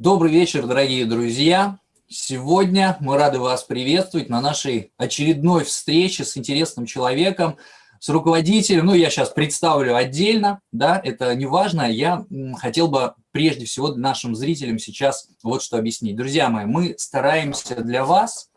Добрый вечер, дорогие друзья! Сегодня мы рады вас приветствовать на нашей очередной встрече с интересным человеком, с руководителем. Ну, я сейчас представлю отдельно, да, это не важно. Я хотел бы прежде всего нашим зрителям сейчас вот что объяснить. Друзья мои, мы стараемся для вас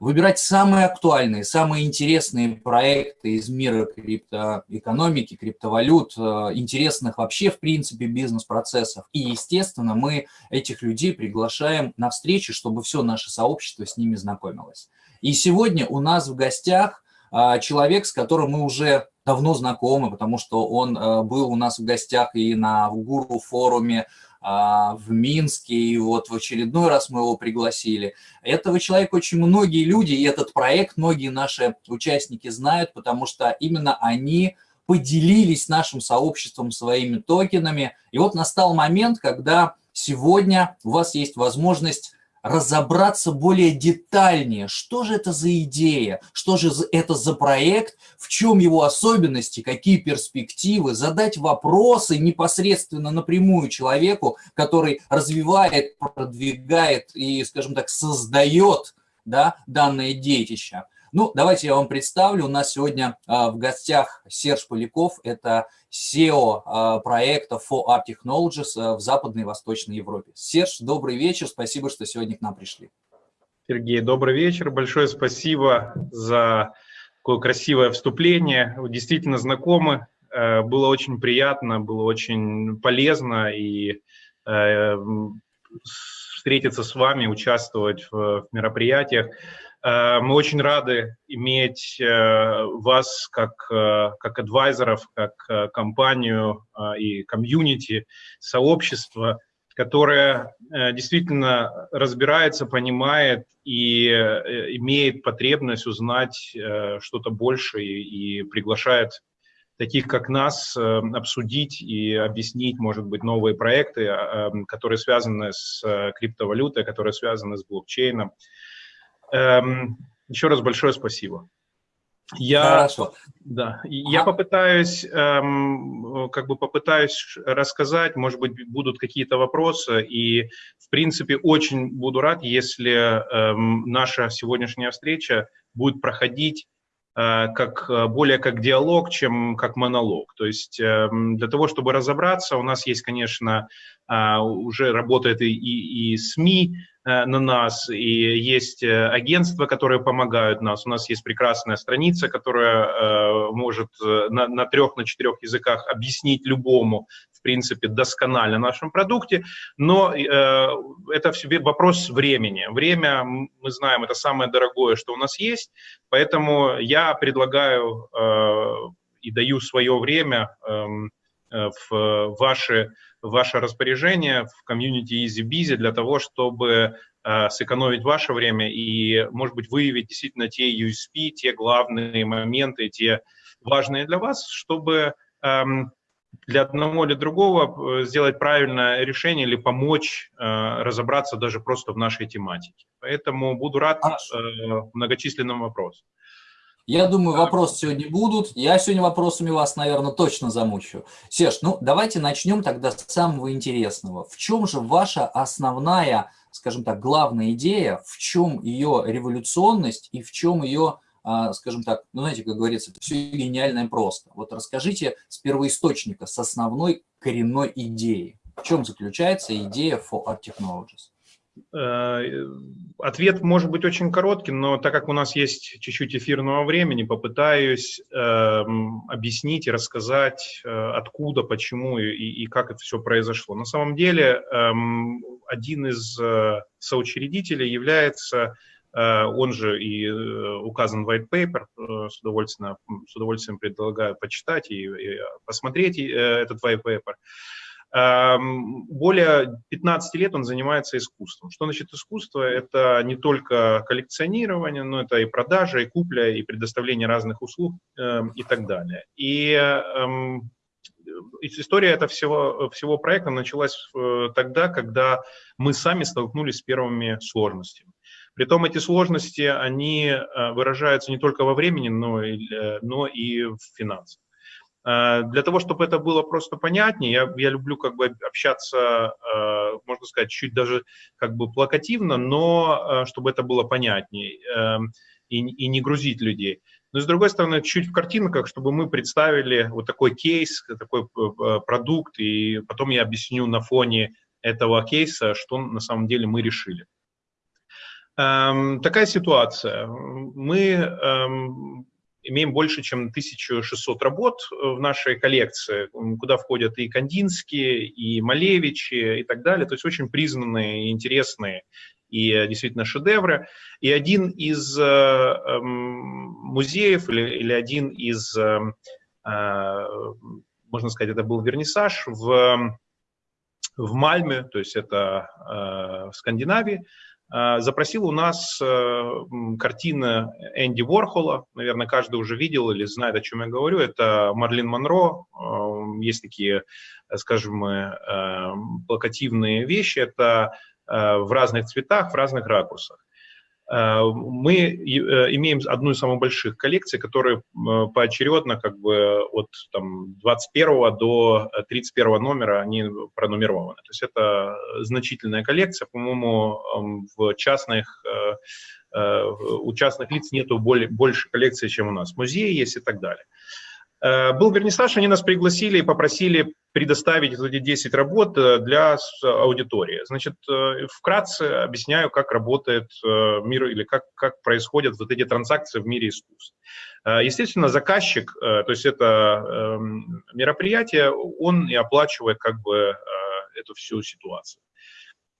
выбирать самые актуальные, самые интересные проекты из мира криптоэкономики, криптовалют, э, интересных вообще, в принципе, бизнес-процессов. И, естественно, мы этих людей приглашаем на встречи, чтобы все наше сообщество с ними знакомилось. И сегодня у нас в гостях э, человек, с которым мы уже давно знакомы, потому что он э, был у нас в гостях и на Гуру-форуме, а, в Минске, и вот в очередной раз мы его пригласили. Этого человека очень многие люди, и этот проект многие наши участники знают, потому что именно они поделились нашим сообществом своими токенами. И вот настал момент, когда сегодня у вас есть возможность разобраться более детальнее, что же это за идея, что же это за проект, в чем его особенности, какие перспективы, задать вопросы непосредственно напрямую человеку, который развивает, продвигает и, скажем так, создает да, данное детище. Ну, давайте я вам представлю. У нас сегодня а, в гостях Серж Поляков. Это SEO а, проекта For Art Technologies а, в Западной и Восточной Европе. Серж, добрый вечер. Спасибо, что сегодня к нам пришли. Сергей, добрый вечер. Большое спасибо за такое красивое вступление. Вы действительно знакомы. Э, было очень приятно, было очень полезно и э, встретиться с вами, участвовать в мероприятиях. Э, мы очень рады иметь э, вас как, э, как адвайзеров, как компанию и комьюнити, сообщество, которое действительно разбирается, понимает и имеет потребность узнать что-то больше и, и приглашает таких как нас обсудить и объяснить, может быть, новые проекты, которые связаны с криптовалютой, которые связаны с блокчейном. Эм, еще раз большое спасибо. Я, Хорошо. Да, я попытаюсь, эм, как бы попытаюсь рассказать, может быть, будут какие-то вопросы, и, в принципе, очень буду рад, если эм, наша сегодняшняя встреча будет проходить э, как более как диалог, чем как монолог. То есть э, для того, чтобы разобраться, у нас есть, конечно, э, уже работает и, и, и СМИ, Э, на нас, и есть э, агентства, которые помогают нас. У нас есть прекрасная страница, которая э, может на, на трех, на четырех языках объяснить любому, в принципе, досконально нашем продукте, но э, это в себе вопрос времени. Время, мы знаем, это самое дорогое, что у нас есть, поэтому я предлагаю э, и даю свое время эм, э, в ваше распоряжение в комьюнити EasyBizy для того, чтобы э, сэкономить ваше время и, может быть, выявить действительно те USP, те главные моменты, те важные для вас, чтобы эм, для одного или другого э, сделать правильное решение или помочь э, разобраться даже просто в нашей тематике. Поэтому буду рад э, многочисленным вопросам. Я думаю, вопросы сегодня будут. Я сегодня вопросами вас, наверное, точно замучу. Серж, ну давайте начнем тогда с самого интересного. В чем же ваша основная, скажем так, главная идея, в чем ее революционность и в чем ее, а, скажем так, ну знаете, как говорится, все гениальное просто. Вот расскажите с первоисточника, с основной коренной идеи. В чем заключается идея For Art Technologies? Э, ответ может быть очень коротким, но так как у нас есть чуть-чуть эфирного времени, попытаюсь э, объяснить и рассказать, э, откуда, почему и, и как это все произошло. На самом деле, э, один из э, соучредителей является, э, он же и э, указан white paper, э, с, удовольствием, с удовольствием предлагаю почитать и, и посмотреть э, этот white paper. Эм, более 15 лет он занимается искусством. Что значит искусство? Это не только коллекционирование, но это и продажа, и купля, и предоставление разных услуг эм, и так далее. И эм, история этого всего, всего проекта началась э, тогда, когда мы сами столкнулись с первыми сложностями. Притом эти сложности, они э, выражаются не только во времени, но и, э, но и в финансах. Э, для того, чтобы это было просто понятнее, я, я люблю как бы общаться, э, можно сказать, чуть даже как бы плакативно, но чтобы это было понятнее эм, и, и не грузить людей. Но с другой стороны, чуть в картинках, чтобы мы представили вот такой кейс, такой продукт, и потом я объясню на фоне этого кейса, что на самом деле мы решили. Эм, такая ситуация. Мы эм, имеем больше, чем 1600 работ в нашей коллекции, куда входят и Кандинские, и Малевичи, и так далее. То есть очень признанные, интересные и действительно шедевры. И один из э, э, музеев или, или один из, э, э, можно сказать, это был вернисаж в, в Мальме, то есть это э, в Скандинавии, запросил у нас э, картина Энди Ворхола, наверное, каждый уже видел или знает, о чем я говорю, это Марлин Монро, э, есть такие, скажем, э, плакативные вещи, это в разных цветах, в разных ракурсах. Э, мы э, имеем одну из самых больших коллекций, которые э, поочередно как бы от там, 21 до 31 номера они пронумерованы. То есть это значительная коллекция, по-моему, эм, в частных у частных лиц нету более, больше коллекции, чем у нас. Музеи есть и так далее. Э, был вернисаж, они нас пригласили и попросили предоставить эти 10 работ э, для аудитории. Значит, э, вкратце объясняю, как работает мир или как, как происходят вот эти транзакции в мире искусств. Естественно, заказчик, то есть это эм, мероприятие, он и оплачивает как бы эту всю ситуацию.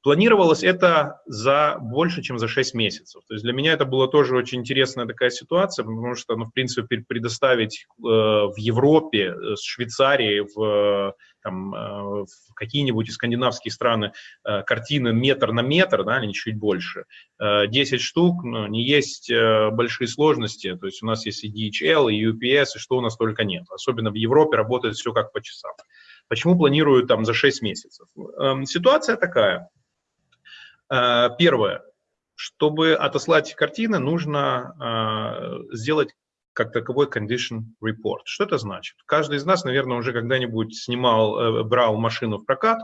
Планировалось это за больше, чем за 6 месяцев. То есть для меня это была тоже очень интересная такая ситуация, потому что, ну, в принципе, предоставить э, в Европе, э, с Швейцарии, в, э, в какие-нибудь скандинавские страны э, картины метр на метр, да, или чуть больше, э, 10 штук, ну, не есть э, большие сложности. То есть у нас есть и DHL, и UPS, и что у нас только нет. Особенно в Европе работает все как по часам. Почему планируют там за 6 месяцев? Эм, ситуация такая. Э, первое. Чтобы отослать картины, нужно э, сделать как таковой condition report. Что это значит? Каждый из нас, наверное, уже когда-нибудь снимал, э, брал машину в прокат,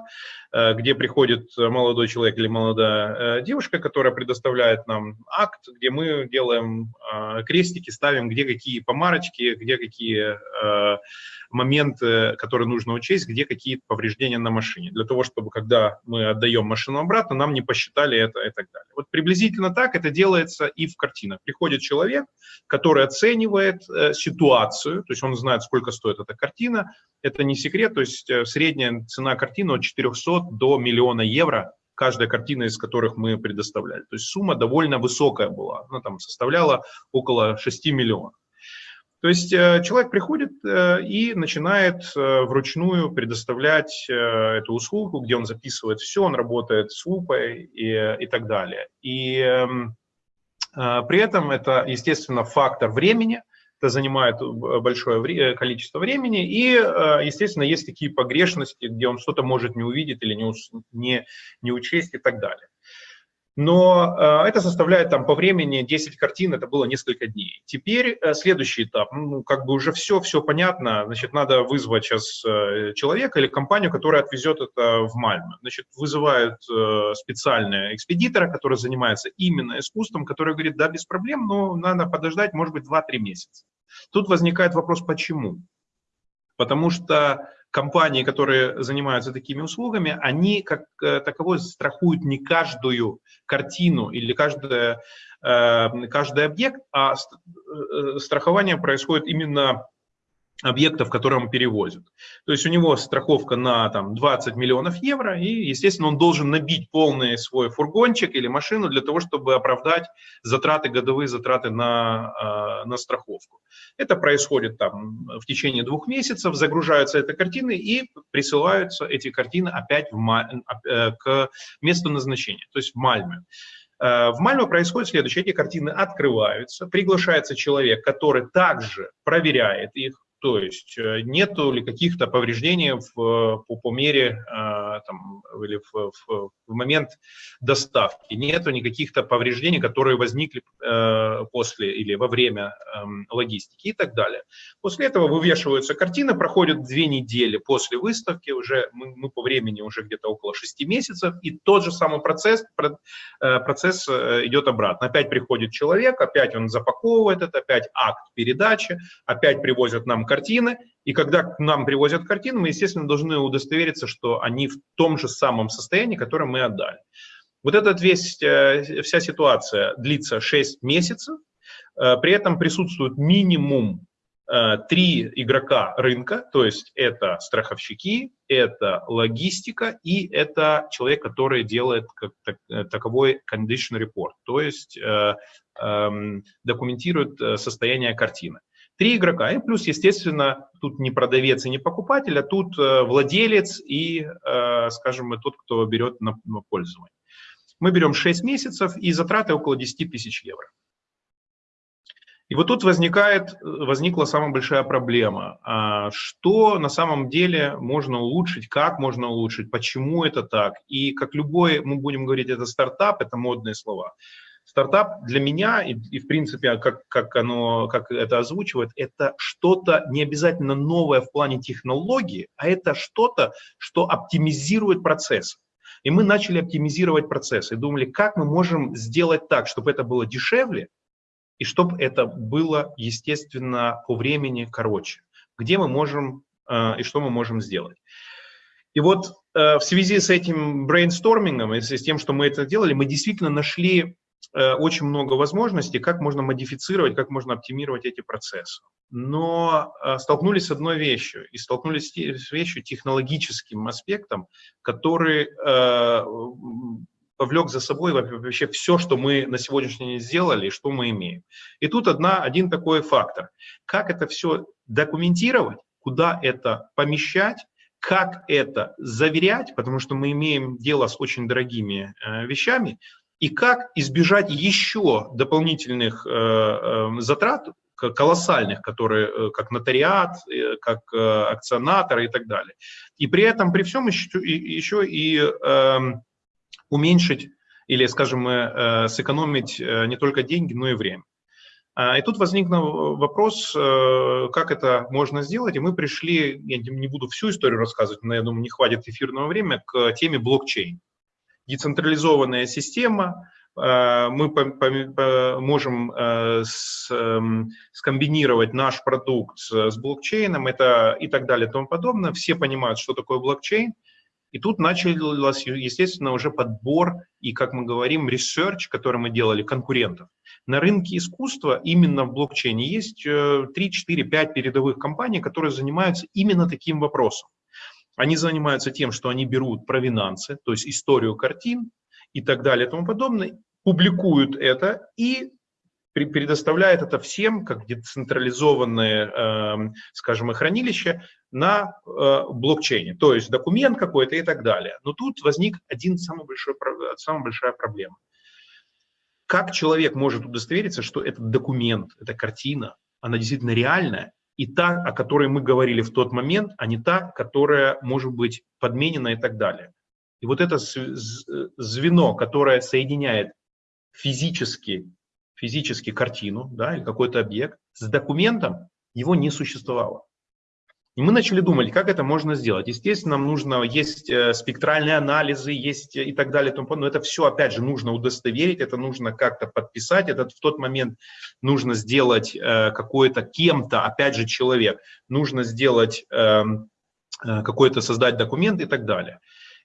где приходит молодой человек или молодая девушка, которая предоставляет нам акт, где мы делаем крестики, ставим, где какие помарочки, где какие моменты, которые нужно учесть, где какие повреждения на машине, для того, чтобы, когда мы отдаем машину обратно, нам не посчитали это и так далее. Вот приблизительно так это делается и в картинах. Приходит человек, который оценивает э, ситуацию, то есть он знает, сколько стоит эта картина, это не секрет, то есть э, средняя цена картины от 400 до миллиона евро, каждая картина из которых мы предоставляли. То есть сумма довольно высокая была, она там составляла около 6 миллионов. То есть э, человек приходит э, и начинает э, вручную предоставлять эту услугу, где он записывает все, он работает с лупой и, и так далее. И эм, при этом это, естественно, фактор времени, это занимает большое количество времени, и, естественно, есть такие погрешности, где он что-то может не увидеть или не, не, не учесть и так далее. Но э, это составляет там по времени 10 картин, это было несколько дней. Теперь э, следующий этап, ну, как бы уже все, все понятно, значит, надо вызвать сейчас э, человека или компанию, которая отвезет это в Мальме. Значит, вызывают специального экспедитора, который занимается именно искусством, который говорит, да, без проблем, но надо подождать, может быть, 2-3 месяца. Тут возникает вопрос, почему? Потому что компании, которые занимаются такими услугами, они как э, таковой страхуют не каждую картину или каждое, э, каждый объект, а э, страхование происходит именно объектов, которые он перевозит. То есть у него страховка на там, 20 миллионов евро, и, естественно, он должен набить полный свой фургончик или машину для того, чтобы оправдать затраты, годовые затраты на, э, на страховку. Это происходит там в течение двух месяцев, загружаются эти картины и присылаются эти картины опять в, э, к месту назначения, то есть в Мальме. Э, в Мальме происходит следующее. Эти картины открываются, приглашается человек, который также проверяет их, То есть э, нету ли каких-то повреждений в, по, по мере э, там, или в, в, в момент доставки, нету никаких-то повреждений, которые возникли э, после или во время эм, логистики и так далее. После этого вывешиваются картины, проходят две недели после выставки, уже мы, мы по времени уже где-то около шести месяцев, и тот же самый процесс, процесс идет обратно. Опять приходит человек, опять он запаковывает это, опять акт передачи, опять привозят нам картины, и когда к нам привозят картины, мы, естественно, должны удостовериться, что они в том же самом состоянии, которое мы отдали. Вот эта весь, э, вся ситуация длится 6 месяцев, э, при этом присутствует минимум э, три игрока рынка, то есть это страховщики, это логистика и это человек, который делает как таковой condition report, то есть эм, документирует состояние картины. Три игрока, и плюс, естественно, тут не продавец и не покупатель, а тут э, владелец и, э, скажем, тот, кто берет на, на пользование. Мы берем 6 месяцев и затраты около 10 тысяч евро. И вот тут возникает, возникла самая большая проблема. А что на самом деле можно улучшить, как можно улучшить, почему это так. И как любой, мы будем говорить, это стартап, это модные слова. Стартап для меня, и, и в принципе, как, как, оно, как это озвучивает, это что-то не обязательно новое в плане технологии, а это что-то, что оптимизирует процесс. И мы начали оптимизировать процесс и думали, как мы можем сделать так, чтобы это было дешевле, и чтобы это было, естественно, по времени короче. Где мы можем э, и что мы можем сделать. И вот э, в связи с этим брейнстормингом и с тем, что мы это делали, мы действительно нашли очень много возможностей, как можно модифицировать, как можно оптимировать эти процессы. Но э, столкнулись с одной вещью, и столкнулись с вещью технологическим аспектом, который э, повлек за собой вообще все, что мы на сегодняшний день сделали и что мы имеем. И тут одна, один такой фактор. Как это все документировать, куда это помещать, как это заверять, потому что мы имеем дело с очень дорогими э, вещами, и как избежать еще дополнительных э, э, затрат, колоссальных, которые э, как нотариат, как акционатор и так далее. И при этом, при всем еще, и э, уменьшить или, скажем, э, сэкономить не только деньги, но и время. А, и тут возник вопрос, как это можно сделать, и мы пришли, я не буду всю историю рассказывать, но я думаю, не хватит эфирного времени, к теме блокчейн децентрализованная система, э, мы можем э, эм, скомбинировать наш продукт с блокчейном это и так далее и тому подобное. Все понимают, что такое блокчейн. И тут начался, естественно, уже подбор и, как мы говорим, research, который мы делали, конкурентов. На рынке искусства именно в блокчейне есть 3, 4, 5 передовых компаний, которые занимаются именно таким вопросом. Они занимаются тем, что они берут провинансы, то есть историю картин и так далее и тому подобное, публикуют это и предоставляет это всем как децентрализованное, э, скажем, хранилище на э, блокчейне, то есть документ какой-то и так далее. Но тут возник один самый большой, самая большая проблема. Как человек может удостовериться, что этот документ, эта картина, она действительно реальная, и та, о которой мы говорили в тот момент, а не та, которая может быть подменена и так далее. И вот это звено, которое соединяет физически, физически картину да, или какой-то объект с документом, его не существовало. И мы начали думать, как это можно сделать. Естественно, нам нужно, есть э, спектральные анализы, есть и так далее, но это все, опять же, нужно удостоверить, это нужно как-то подписать, это в тот момент нужно сделать э, какой-то кем-то, опять же, человек, нужно сделать эм, э, какой-то, создать документ и так далее.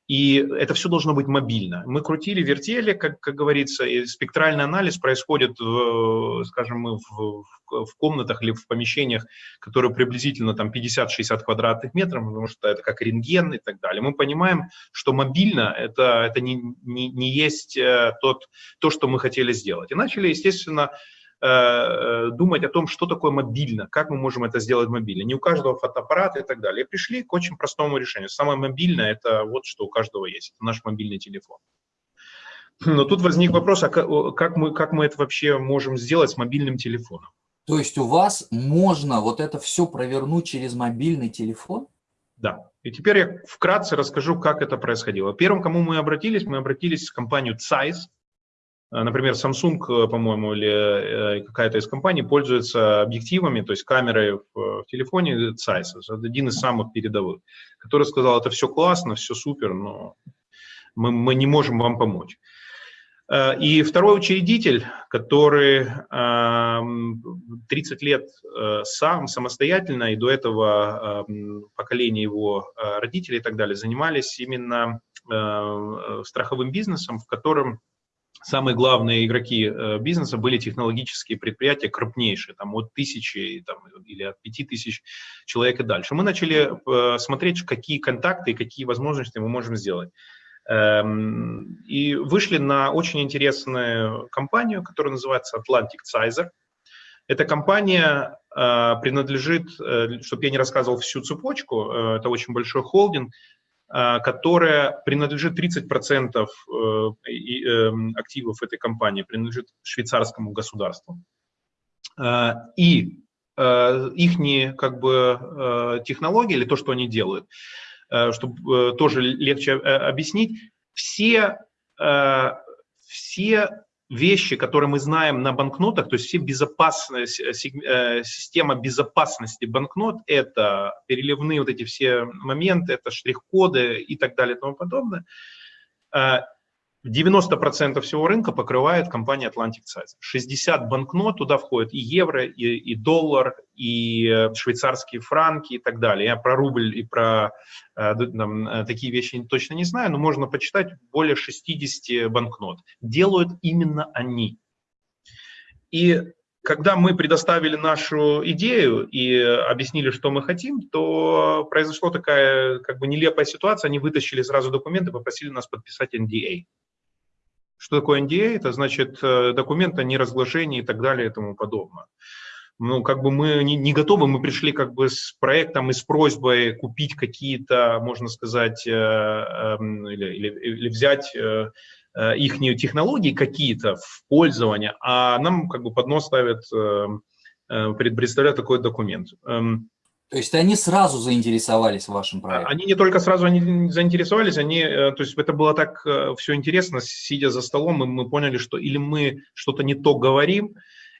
И это все должно быть мобильно. Мы крутили, вертели, как, как говорится, и спектральный анализ происходит, в, скажем, в, в комнатах или в помещениях, которые приблизительно там 50-60 квадратных метров, потому что это как рентген и так далее. Мы понимаем, что мобильно это, это не, не, не есть э, тот, то, что мы хотели сделать. И начали, естественно, Э, думать о том, что такое мобильно, как мы можем это сделать мобильно. Не у каждого фотоаппарат и так далее. И пришли к очень простому решению. Самое мобильное – это вот что у каждого есть, это наш мобильный телефон. Но тут возник вопрос, а как мы, как мы это вообще можем сделать с мобильным телефоном? То есть у вас можно вот это все провернуть через мобильный телефон? Да. И теперь я вкратце расскажу, как это происходило. Первым, кому мы обратились, мы обратились в компанию Zeiss. Э, например, Samsung, э, по-моему, или э, какая-то из компаний пользуется объективами, то есть камерой в, телефоне Zeiss. Один из самых передовых, который сказал, это все классно, все супер, но мы, мы не можем вам помочь. И второй учредитель, который 30 лет сам, самостоятельно, и до этого поколение его родителей и так далее, занимались именно страховым бизнесом, в котором самые главные игроки э, бизнеса были технологические предприятия крупнейшие, там от тысячи там, или от пяти тысяч человек и дальше. Мы начали э, смотреть, какие контакты и какие возможности мы можем сделать. Эм, и вышли на очень интересную компанию, которая называется Atlantic Sizer. Эта компания э, принадлежит, чтобы я не рассказывал всю цепочку, это очень большой холдинг, которая принадлежит 30% э, эм, активов этой компании, принадлежит швейцарскому государству. И э, их как бы э, технологии или то, что они делают, чтобы тоже легче объяснить, все, все вещи, которые мы знаем на банкнотах, то есть все безопасная э, система безопасности банкнот, это переливные вот эти все моменты, это штрих-коды и так далее и тому подобное. Э, 90% всего рынка покрывает компания Atlantic Size. 60 банкнот, туда входят и евро, и, и доллар, и э, швейцарские франки и так далее. Я про рубль и про э, там, э, такие вещи точно не знаю, но можно почитать более 60 банкнот. Делают именно они. И когда мы предоставили нашу идею и объяснили, что мы хотим, то произошла такая как бы нелепая ситуация. Они вытащили сразу документы, попросили нас подписать NDA. Что такое NDA? Это значит э, документ о неразглашении и так далее и тому подобное. Ну, как бы мы не, готовы, мы пришли как бы с проектом и с просьбой купить какие-то, можно сказать, э, э, или, или, или взять э, э их технологии какие-то в пользование, а нам как бы под нос ставят, э, э, представляют такой документ. То есть они сразу заинтересовались вашим проектом? Они не только сразу они заинтересовались, они, э, то есть это было так э, все интересно, сидя за столом, и мы поняли, что или мы что-то не то говорим,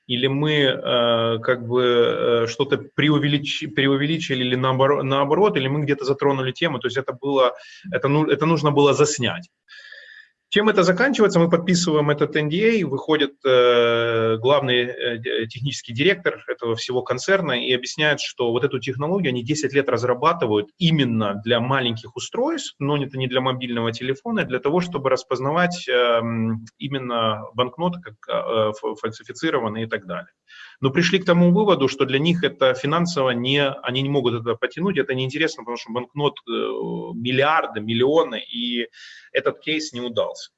или мы э, как бы э, что-то преувелич, преувеличили или наоборот, наоборот, или мы где-то затронули тему, то есть это было, это, ну, это нужно было заснять. Чем это заканчивается? Мы подписываем этот NDA, выходит э, главный э, технический директор этого всего концерна и объясняет, что вот эту технологию они 10 лет разрабатывают именно для маленьких устройств, но это не для мобильного телефона, а для того, чтобы распознавать э, именно банкноты как э, фальсифицированные и так далее. Но пришли к тому выводу, что для них это финансово не, они не могут это потянуть, это неинтересно, потому что банкнот э, миллиарды, миллионы, и этот кейс не удался.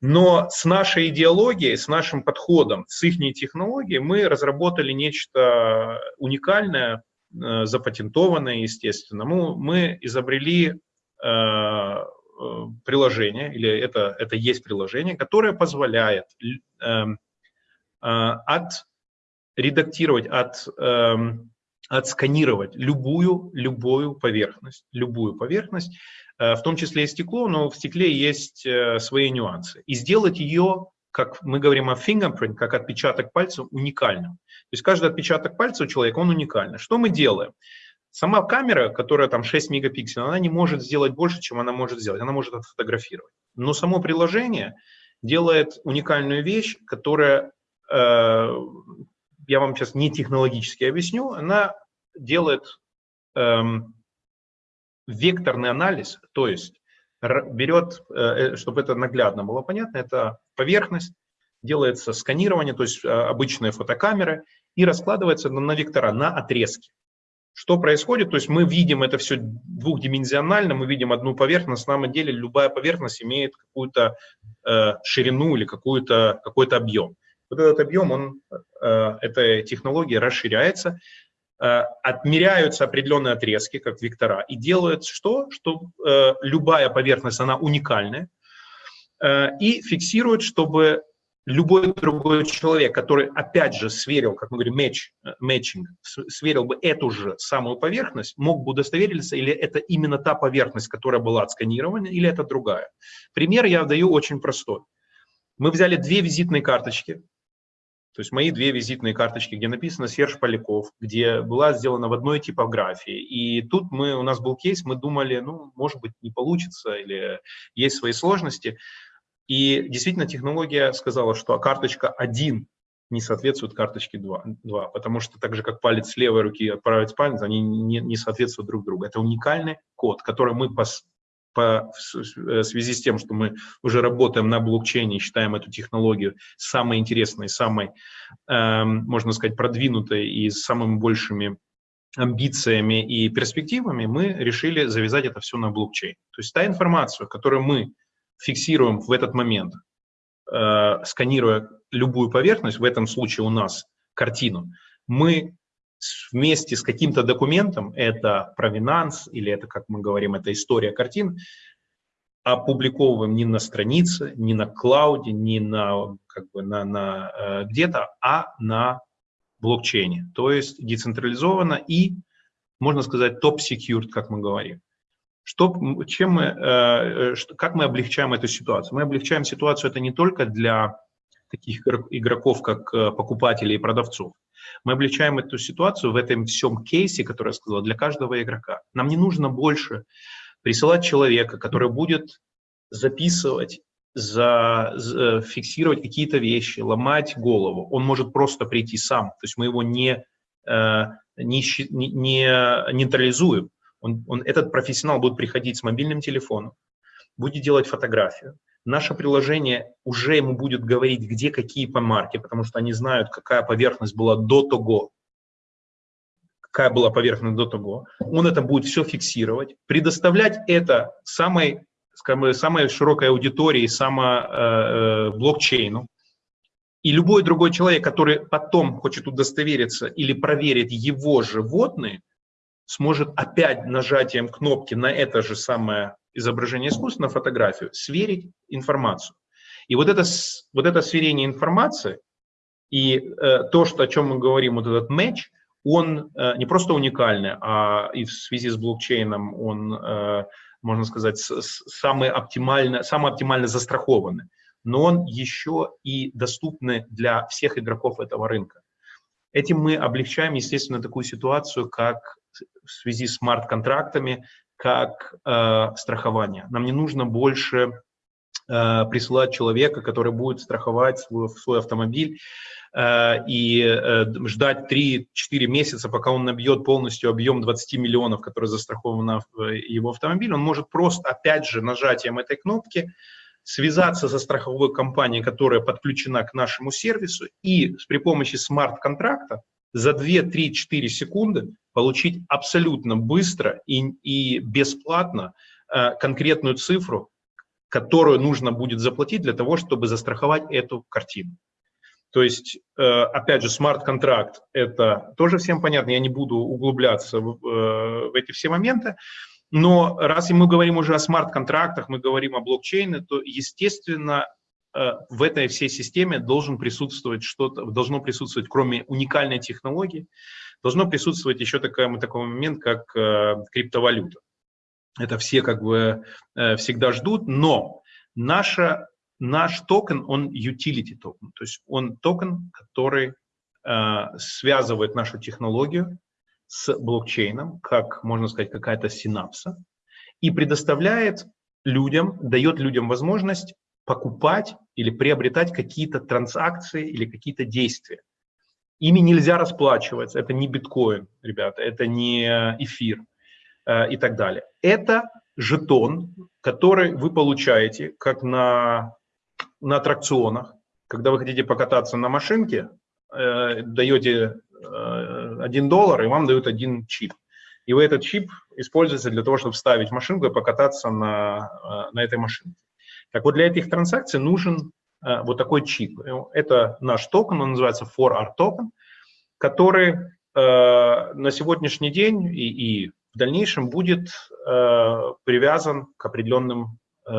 Но с нашей идеологией, с нашим подходом, с их технологией мы разработали нечто уникальное, э, запатентованное, естественно. Мы, мы изобрели э, э приложение, или это, это есть приложение, которое позволяет э, э, от редактировать, от, э, отсканировать любую, любую поверхность, любую поверхность, э, в том числе и стекло, но в стекле есть э, свои нюансы. И сделать ее, как мы говорим о fingerprint, как отпечаток пальца, уникальным. То есть каждый отпечаток пальца у человека, он уникальный. Что мы делаем? Сама камера, которая там 6 мегапикселей, она не может сделать больше, чем она может сделать. Она может отфотографировать. Но само приложение делает уникальную вещь, которая э, я вам сейчас не технологически объясню, она делает эм, векторный анализ, то есть берет, э, э, чтобы это наглядно было понятно, это поверхность, делается сканирование, то есть э, обычные фотокамеры, и раскладывается на, на вектора, на отрезки. Что происходит? То есть мы видим это все двухдименsionально, мы видим одну поверхность, на самом деле любая поверхность имеет какую-то э, ширину или какой-то какой объем вот этот объем, он, э, эта технология расширяется, э, отмеряются определенные отрезки, как вектора, и делают что? Что э, любая поверхность, она уникальная, и фиксирует, чтобы любой другой человек, который, опять же, сверил, как мы говорим, match, matching, сверил бы эту же самую поверхность, мог бы удостовериться, или это именно та поверхность, которая была отсканирована, или это другая. Пример я даю очень простой. Мы взяли две визитные карточки, то есть мои две визитные карточки, где написано Серж Поляков, где была сделана в одной типографии. И тут мы, у нас был кейс, мы думали, ну, может быть, не получится, или есть свои сложности. И действительно технология сказала, что карточка 1 не соответствует карточке 2, 2, потому что так же, как палец левой руки отправить палец, они не, не соответствуют друг другу. Это уникальный код, который мы по, по, в связи с тем, что мы уже работаем на блокчейне и считаем эту технологию самой интересной, самой, э, можно сказать, продвинутой и с самыми большими амбициями и перспективами, мы решили завязать это все на блокчейн. То есть та информация, которую мы фиксируем в этот момент, э, сканируя любую поверхность, в этом случае у нас картину, мы вместе с каким-то документом, это провинанс или это, как мы говорим, это история картин, опубликовываем не на странице, не на клауде, не на, как бы, на, на э, где-то, а на блокчейне. То есть децентрализованно и, можно сказать, топ-секьюрд, как мы говорим. Что, чем мы, э, что, как мы облегчаем эту ситуацию? Мы облегчаем ситуацию это не только для таких игроков, как э, покупатели и продавцов. Мы облегчаем эту ситуацию в этом всем кейсе, который я сказал, для каждого игрока. Нам не нужно больше присылать человека, который будет записывать, за, за, фиксировать какие-то вещи, ломать голову. Он может просто прийти сам. То есть мы его не, э, не, не нейтрализуем. Он, он, этот профессионал будет приходить с мобильным телефоном, будет делать фотографию. Наше приложение уже ему будет говорить, где какие помарки, потому что они знают, какая поверхность была до того, какая была поверхность до того. Он это будет все фиксировать, предоставлять это самой, скажем, самой широкой аудитории, само, э, э, блокчейну. И любой другой человек, который потом хочет удостовериться или проверить его животные, сможет опять нажатием кнопки на это же самое изображение искусства, на фотографию, сверить информацию. И вот это, вот это сверение информации и э, то, что, о чем мы говорим, вот этот матч, он э, не просто уникальный, а и в связи с блокчейном он, э, можно сказать, с, с, самый, оптимально, самый оптимально застрахованный. Но он еще и доступный для всех игроков этого рынка. Этим мы облегчаем, естественно, такую ситуацию, как в связи с смарт-контрактами, как э, страхование. Нам не нужно больше э, присылать человека, который будет страховать свой, свой автомобиль э, и э, ждать 3-4 месяца, пока он набьет полностью объем 20 миллионов, который застрахован в его автомобиль. Он может просто, опять же, нажатием этой кнопки связаться со страховой компанией, которая подключена к нашему сервису, и при помощи смарт-контракта за 2-3-4 секунды получить абсолютно быстро и, и бесплатно э, конкретную цифру, которую нужно будет заплатить для того, чтобы застраховать эту картину. То есть, э, опять же, смарт-контракт – это тоже всем понятно, я не буду углубляться в, э, в эти все моменты, но раз мы говорим уже о смарт-контрактах, мы говорим о блокчейне, то, естественно, в этой всей системе должен присутствовать что-то, должно присутствовать, кроме уникальной технологии, должно присутствовать еще такой, такой момент, как э, криптовалюта. Это все как бы э, всегда ждут, но наша, наш токен, он utility токен, то есть он токен, который э, связывает нашу технологию с блокчейном, как, можно сказать, какая-то синапса, и предоставляет людям, дает людям возможность покупать или приобретать какие-то транзакции или какие-то действия. Ими нельзя расплачиваться, это не биткоин, ребята, это не эфир э, и так далее. Это жетон, который вы получаете как на, на аттракционах. Когда вы хотите покататься на машинке, э, даете э, 1 доллар, и вам дают один чип. И вы этот чип используете для того, чтобы вставить машинку и покататься на, э, на этой машинке. Так вот, для этих транзакций нужен Э, вот такой чип. Это наш токен, он называется 4ART токен, который э, на сегодняшний день и, и в дальнейшем будет э, привязан к определенным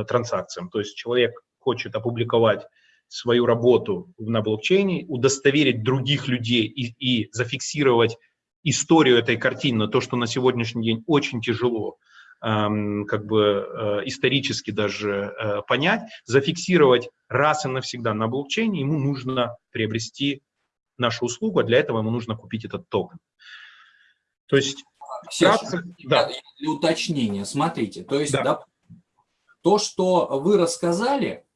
транзакциям. То есть человек хочет опубликовать свою работу на блокчейне, удостоверить других людей и, и зафиксировать историю этой картины, то, что на сегодняшний день очень тяжело, как бы э, исторически даже э, понять, зафиксировать раз и навсегда на блокчейне, ему нужно приобрести нашу услугу, а для этого ему нужно купить этот токен. То есть, вкратце, да. для уточнения, смотрите, то есть да. Да, то, что вы рассказали,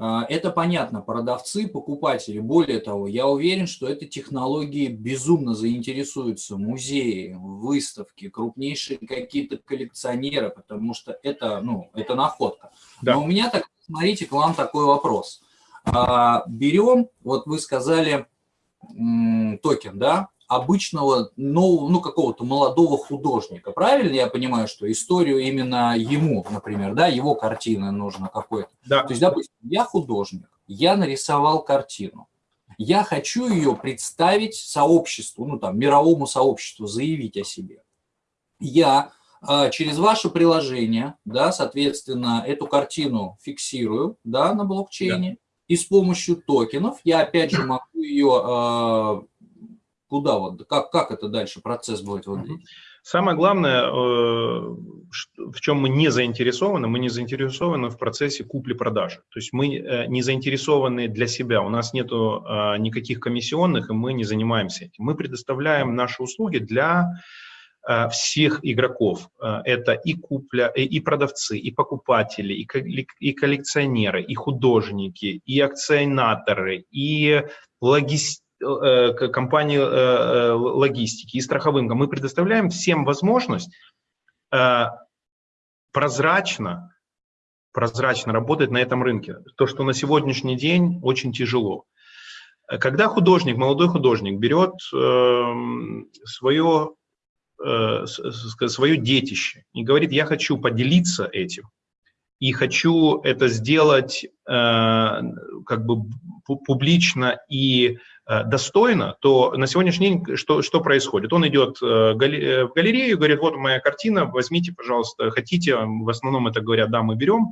это понятно, продавцы, покупатели. Более того, я уверен, что этой технологии безумно заинтересуются музеи, выставки, крупнейшие какие-то коллекционеры, потому что это, ну, это находка. Да. Но у меня, так, смотрите, к вам такой вопрос. А, берем, вот вы сказали, токен, да, обычного, нового, ну, какого-то молодого художника. Правильно я понимаю, что историю именно ему, например, да, его картины нужно какой-то. Да. То есть, допустим, я художник, я нарисовал картину. Я хочу ее представить сообществу, ну, там, мировому сообществу, заявить о себе. Я а, через ваше приложение, да, соответственно, эту картину фиксирую, да, на блокчейне, да. и с помощью токенов я, опять же, могу ее Куда вот, как, как это дальше процесс будет выглядеть? Самое главное, э, в чем мы не заинтересованы, мы не заинтересованы в процессе купли-продажи. То есть мы э, не заинтересованы для себя, у нас нет э, никаких комиссионных, и мы не занимаемся этим. Мы предоставляем наши услуги для всех игроков. Это и купля, и продавцы, и покупатели, и коллекционеры, и художники, и акционаторы, и логистики компании э, э, логистики и страховым, мы предоставляем всем возможность прозрачно, прозрачно работать на этом рынке. То, что на сегодняшний день очень тяжело. Когда художник, молодой художник берет свое, свое детище и говорит, я хочу поделиться этим, и хочу это сделать как бы публично и Э, достойно, то на сегодняшний день что, что происходит? Он идет э, э, в галерею, говорит, вот моя картина, возьмите, пожалуйста, хотите, в основном это говорят, да, мы берем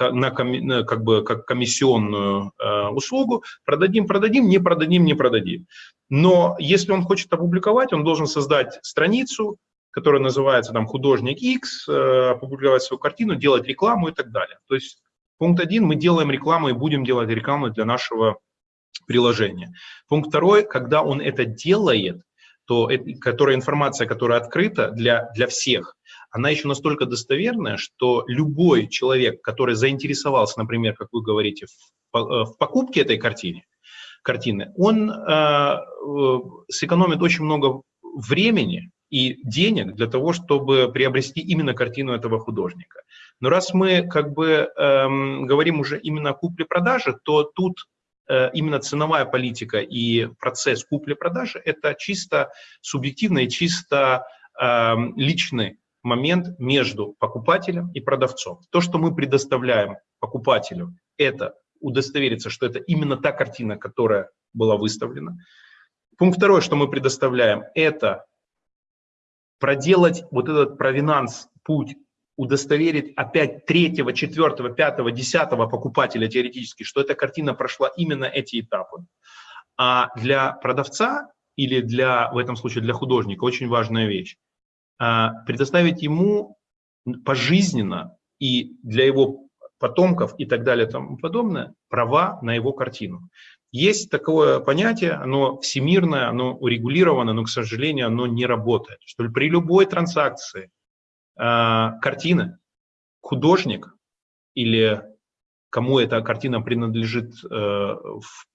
на, как бы как комиссионную услугу, продадим, продадим, не продадим, не продадим. Но если он хочет опубликовать, он должен создать страницу, которая называется там художник X, опубликовать свою картину, делать рекламу и так далее. То есть пункт один, мы делаем рекламу и будем делать рекламу для нашего приложения. Пункт второй, когда он это делает, то которая информация, которая открыта для, для всех, она еще настолько достоверная, что любой человек, который заинтересовался, например, как вы говорите, в, э, в покупке этой картины, картины он э, э, сэкономит очень много времени и денег для того, чтобы приобрести именно картину этого художника. Но раз мы как бы эм, говорим уже именно о купле-продаже, то тут именно ценовая политика и процесс купли-продажи – это чисто субъективный, чисто э, личный момент между покупателем и продавцом. То, что мы предоставляем покупателю, это удостовериться, что это именно та картина, которая была выставлена. Пункт второй, что мы предоставляем, это проделать вот этот провинанс, путь удостоверить опять третьего, четвертого, пятого, десятого покупателя теоретически, что эта картина прошла именно эти этапы. А для продавца или для, в этом случае для художника, очень важная вещь, а, предоставить ему пожизненно и для его потомков и так далее и тому подобное права на его картину. Есть такое понятие, оно всемирное, оно урегулировано, но, к сожалению, оно не работает. Что при любой транзакции картина, художник или кому эта картина принадлежит э,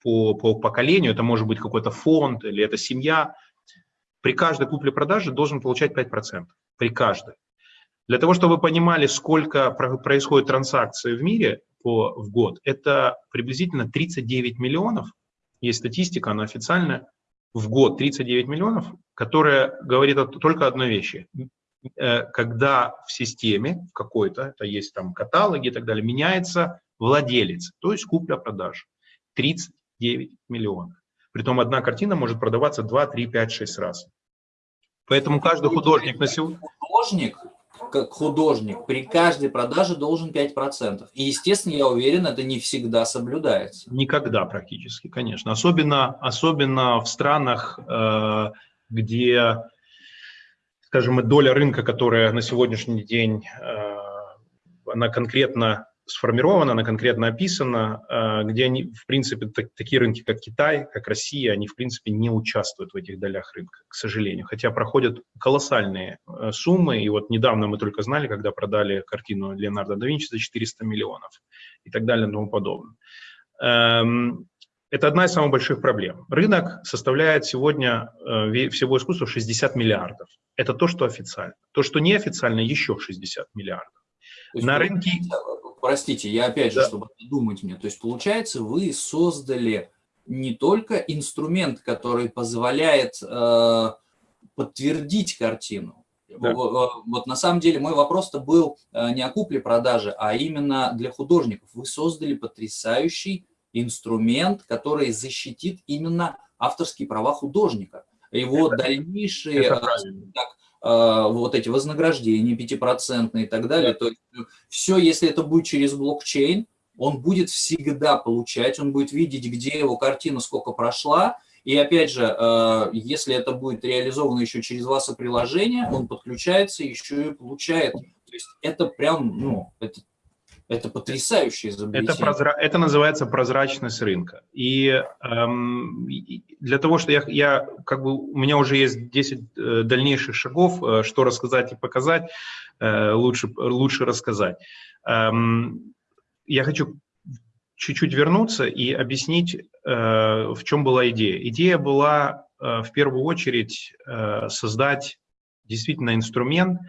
по, по поколению, это может быть какой-то фонд или это семья, при каждой купле-продаже должен получать 5%. При каждой. Для того, чтобы вы понимали, сколько происходит транзакций в мире по, в год, это приблизительно 39 миллионов, есть статистика, она официальная, в год 39 миллионов, которая говорит только одной вещи. Э, когда в системе в какой-то, это есть там каталоги и так далее, меняется владелец, то есть купля-продажа. 39 миллионов. Притом одна картина может продаваться 2, 3, 5, 6 раз. Поэтому каждый художник на сегодня... Художник, как художник при каждой продаже должен 5%. И, естественно, я уверен, это не всегда соблюдается. Никогда практически, конечно. Особенно, особенно в странах, э, где, скажем, доля рынка, которая на сегодняшний день, э, она конкретно сформирована, она конкретно описана, э, где они, в принципе, так, такие рынки, как Китай, как Россия, они, в принципе, не участвуют в этих долях рынка, к сожалению. Хотя проходят колоссальные э, суммы, и вот недавно мы только знали, когда продали картину Леонардо да Винчи за 400 миллионов и так далее и тому подобное. Это одна из самых больших проблем. Рынок составляет сегодня э, всего искусства 60 миллиардов. Это то, что официально. То, что неофициально, еще 60 миллиардов. На рынке простите, я опять же, да. чтобы думать мне, то есть получается, вы создали не только инструмент, который позволяет э, подтвердить картину. Да. Вот на самом деле мой вопрос-то был э, не о купле-продаже, а именно для художников. Вы создали потрясающий инструмент, который защитит именно авторские права художника. Его это, дальнейшие это так, а, вот эти вознаграждения пятипроцентные и так далее. То есть э, все, если это будет через блокчейн, он будет всегда получать, он будет видеть, где его картина сколько прошла. И опять же, э, если это будет реализовано еще через ваше приложение, он подключается еще и получает. То есть это прям, ну, это это потрясающее изобретение. Это, прозра... это называется прозрачность рынка. И эм, для того, что я, я, как бы, у меня уже есть 10 э, дальнейших шагов, э, что рассказать и показать, э, лучше, лучше рассказать. Эм, я хочу чуть-чуть вернуться и объяснить, э, в чем была идея. Идея была э, в первую очередь э, создать действительно инструмент, который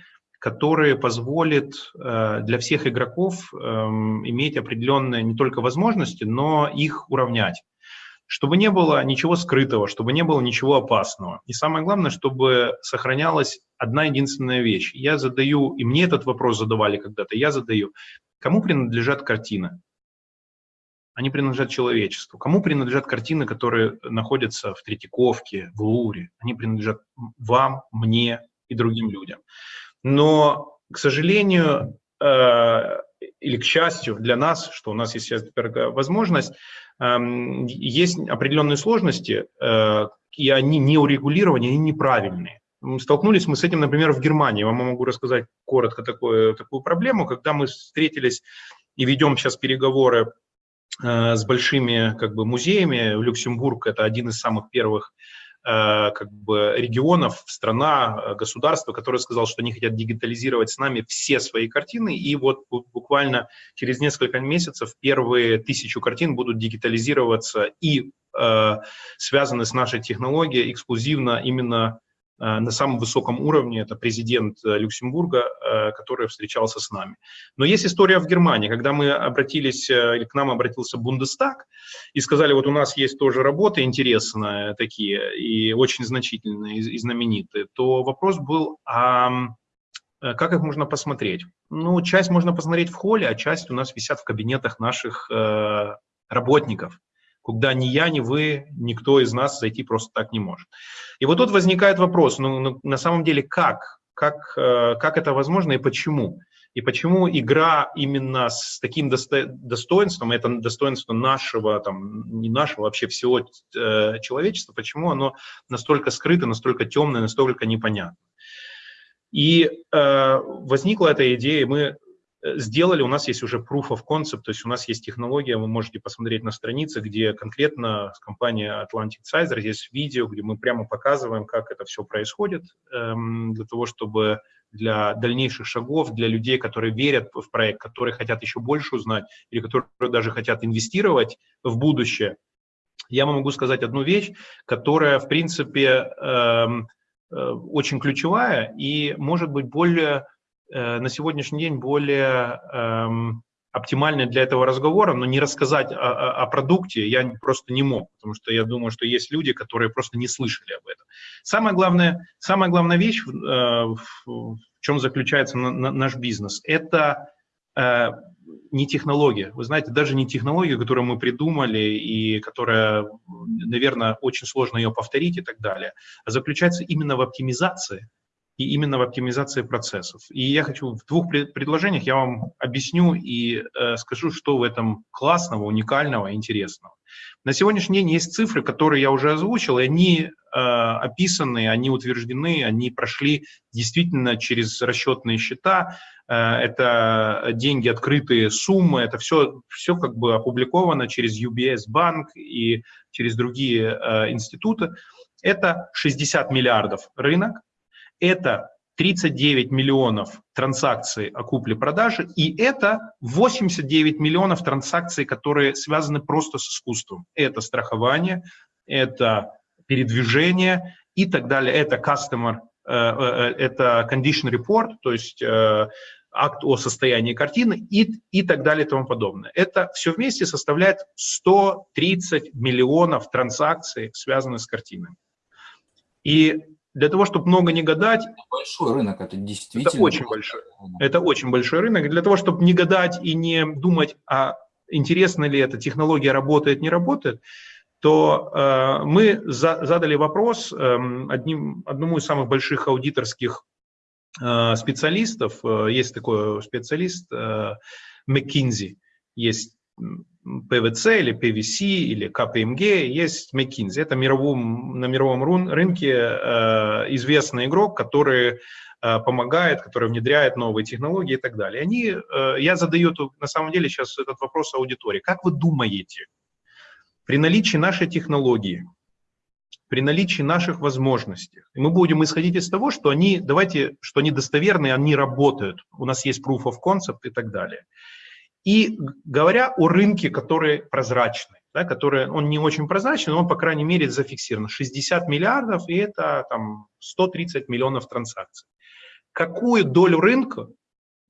позволит э, для всех игроков эм, иметь определенные не только возможности, но их уравнять. Чтобы не было ничего скрытого, чтобы не было ничего опасного. И самое главное, чтобы сохранялась одна единственная вещь. Я задаю, и мне этот вопрос задавали когда-то, я задаю, кому принадлежат картины? Они принадлежат человечеству. Кому принадлежат картины, которые находятся в Третьяковке, в Луре? Они принадлежат вам, мне и другим людям. Но, к сожалению, э, или к счастью для нас, что у нас есть теперь возможность, э, есть определенные сложности, э, и они не урегулированы, они неправильные. Столкнулись мы с этим, например, в Германии. Вам могу рассказать коротко такое, такую проблему. Когда мы встретились и ведем сейчас переговоры э, с большими как бы, музеями, Люксембург – это один из самых первых как бы регионов, страна, э, государство, которое сказал, что они хотят дигитализировать с нами все свои картины, и вот буквально через несколько месяцев первые тысячу картин будут дигитализироваться и э, связаны с нашей технологией эксклюзивно именно Э, на самом высоком уровне, это президент э, Люксембурга, э, который встречался с нами. Но есть история в Германии, когда мы обратились, или к нам обратился Бундестаг и сказали, вот у нас есть тоже работы интересные такие и очень значительные и знаменитые, то вопрос был, а как их можно посмотреть? Ну, часть можно посмотреть в холле, а часть у нас висят в кабинетах наших работников куда ни я, ни вы, никто из нас зайти просто так не может. И вот тут возникает вопрос, ну, ну на самом деле как? Как, э, как это возможно и почему? И почему игра именно с таким достоинством, это достоинство нашего, там, не нашего, вообще всего э, человечества, почему оно настолько скрыто, настолько темное, настолько непонятно? И э, возникла эта идея, мы сделали, у нас есть уже proof of concept, то есть у нас есть технология, вы можете посмотреть на странице, где конкретно с компанией Atlantic Sizer есть видео, где мы прямо показываем, как это все происходит, эм, для того, чтобы для дальнейших шагов, для людей, которые верят в проект, которые хотят еще больше узнать или которые даже хотят инвестировать в будущее, я вам могу сказать одну вещь, которая, в принципе, эм, э, очень ключевая и может быть более Э, на сегодняшний день более эм, оптимальной для этого разговора, но не рассказать о, о, о продукте я просто не мог, потому что я думаю, что есть люди, которые просто не слышали об этом. Самая главная, самая главная вещь, э, в, в чем заключается на, на, наш бизнес, это э, не технология. Вы знаете, даже не технология, которую мы придумали и которая, наверное, очень сложно ее повторить и так далее, а заключается именно в оптимизации и именно в оптимизации процессов. И я хочу в двух предложениях я вам объясню и э, скажу, что в этом классного, уникального, интересного. На сегодняшний день есть цифры, которые я уже озвучил, и они э, описаны, они утверждены, они прошли действительно через расчетные счета. Э, это деньги, открытые суммы, это все, все как бы опубликовано через UBS банк и через другие э, институты. Это 60 миллиардов рынок, это 39 миллионов транзакций о купле-продаже, и это 89 миллионов транзакций, которые связаны просто с искусством. Это страхование, это передвижение и так далее. Это customer, э, э, это condition report, то есть э, акт о состоянии картины и, и так далее и тому подобное. Это все вместе составляет 130 миллионов транзакций, связанных с картинами. И для того, чтобы много не гадать... Это большой рынок, это действительно... Это очень большой. Это очень большой рынок. Для того, чтобы не гадать и не думать, а интересно ли эта технология работает, не работает, то э, мы за, задали вопрос э, одним, одному из самых больших аудиторских э, специалистов. Э, есть такой специалист э, McKinsey, есть PVC или PVC или KPMG, есть McKinsey. Это мировом, на мировом рынке э, известный игрок, который э, помогает, который внедряет новые технологии и так далее. Они, э, я задаю на самом деле сейчас этот вопрос аудитории. Как вы думаете, при наличии нашей технологии, при наличии наших возможностей, мы будем исходить из того, что они, давайте, что они достоверные, они работают, у нас есть proof of concept и так далее – и говоря о рынке, который прозрачный, да, который, он не очень прозрачный, но он, по крайней мере, зафиксирован. 60 миллиардов, и это там, 130 миллионов транзакций. Какую долю рынка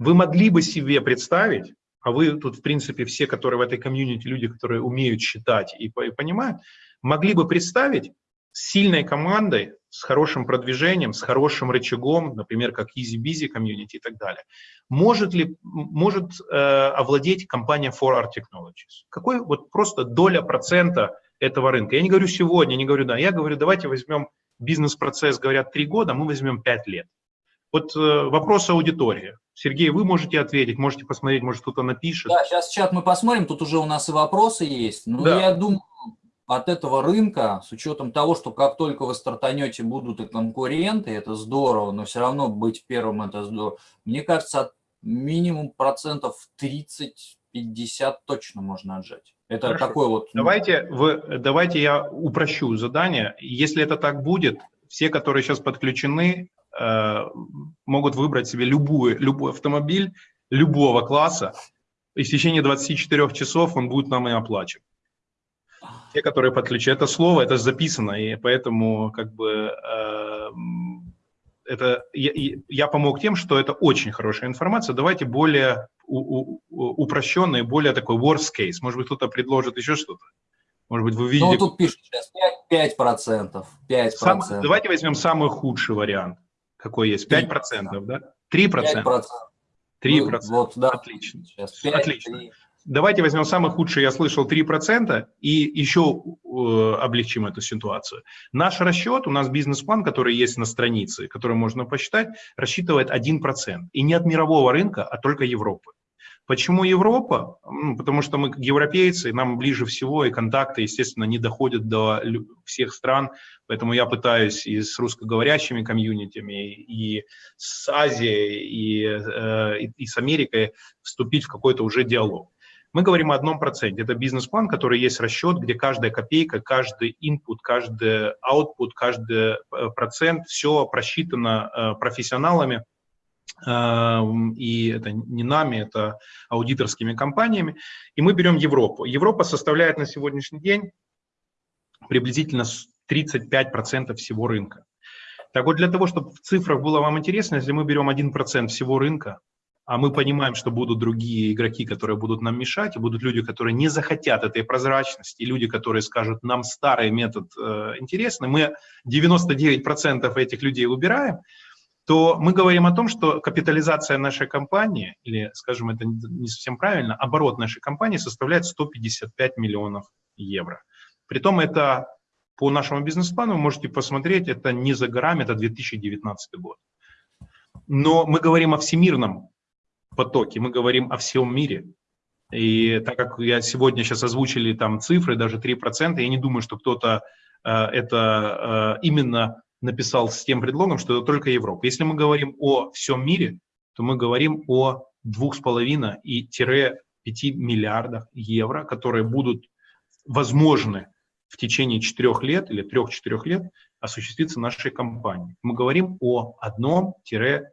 вы могли бы себе представить, а вы тут, в принципе, все, которые в этой комьюнити, люди, которые умеют считать и, и понимают, могли бы представить с сильной командой, с хорошим продвижением, с хорошим рычагом, например, как EasyBusy комьюнити и так далее, может ли может э, овладеть компания 4R Technologies? Какой вот просто доля процента этого рынка? Я не говорю сегодня, не говорю да, я говорю, давайте возьмем бизнес-процесс, говорят, три года, мы возьмем пять лет. Вот э, вопрос аудитории. Сергей, вы можете ответить, можете посмотреть, может кто-то напишет. Да, сейчас чат мы посмотрим, тут уже у нас и вопросы есть. Но да. я думаю, от этого рынка, с учетом того, что как только вы стартанете, будут и конкуренты, это здорово, но все равно быть первым это здорово. Мне кажется, минимум процентов 30-50 точно можно отжать. Это Хорошо. такой вот... Ну, давайте, вы, давайте я упрощу задание. Если это так будет, все, которые сейчас подключены, э, могут выбрать себе любую, любой автомобиль любого класса, и в течение 24 часов он будет нам и оплачен те, которые подключают. Это слово, это записано, и поэтому как бы э, это я, я помог тем, что это очень хорошая информация. Давайте более у, у, упрощенный, более такой worst case. Может быть, кто-то предложит еще что-то. Может быть, вы видите... Ну, тут пишут сейчас 5%. 5%, 5%. Сам, давайте возьмем самый худший вариант. Какой есть? 5%, 5% да? 3%? 5%. 3%. Ну, вот, да. Отлично. Сейчас 5, Отлично. 3. Давайте возьмем самый худший, я слышал, 3%, и еще э, облегчим эту ситуацию. Наш расчет, у нас бизнес-план, который есть на странице, который можно посчитать, рассчитывает 1%. И не от мирового рынка, а только Европы. Почему Европа? Потому что мы европейцы, нам ближе всего, и контакты, естественно, не доходят до всех стран, поэтому я пытаюсь и с русскоговорящими комьюнитями, и с Азией, и, э, и, и с Америкой вступить в какой-то уже диалог. Мы говорим о одном проценте. Это бизнес-план, который есть расчет, где каждая копейка, каждый input, каждый output, каждый э, процент, все просчитано э, профессионалами, эм, и это не нами, это аудиторскими компаниями. И мы берем Европу. Европа составляет на сегодняшний день приблизительно 35% всего рынка. Так вот, для того, чтобы в цифрах было вам интересно, если мы берем 1% всего рынка, а мы понимаем, что будут другие игроки, которые будут нам мешать, и будут люди, которые не захотят этой прозрачности, и люди, которые скажут, нам старый метод э, интересный, мы 99% этих людей убираем, то мы говорим о том, что капитализация нашей компании, или, скажем, это не совсем правильно, оборот нашей компании составляет 155 миллионов евро. Притом это по нашему бизнес-плану, вы можете посмотреть, это не за горами, это 2019 год. но мы говорим о всемирном потоке, мы говорим о всем мире. И так как я сегодня сейчас озвучили там цифры, даже 3%, я не думаю, что кто-то э, это э, именно написал с тем предлогом, что это только Европа. Если мы говорим о всем мире, то мы говорим о 2,5 и 5 миллиардах евро, которые будут возможны в течение 4 лет или 3-4 лет осуществиться нашей компанией. Мы говорим о 1-3%.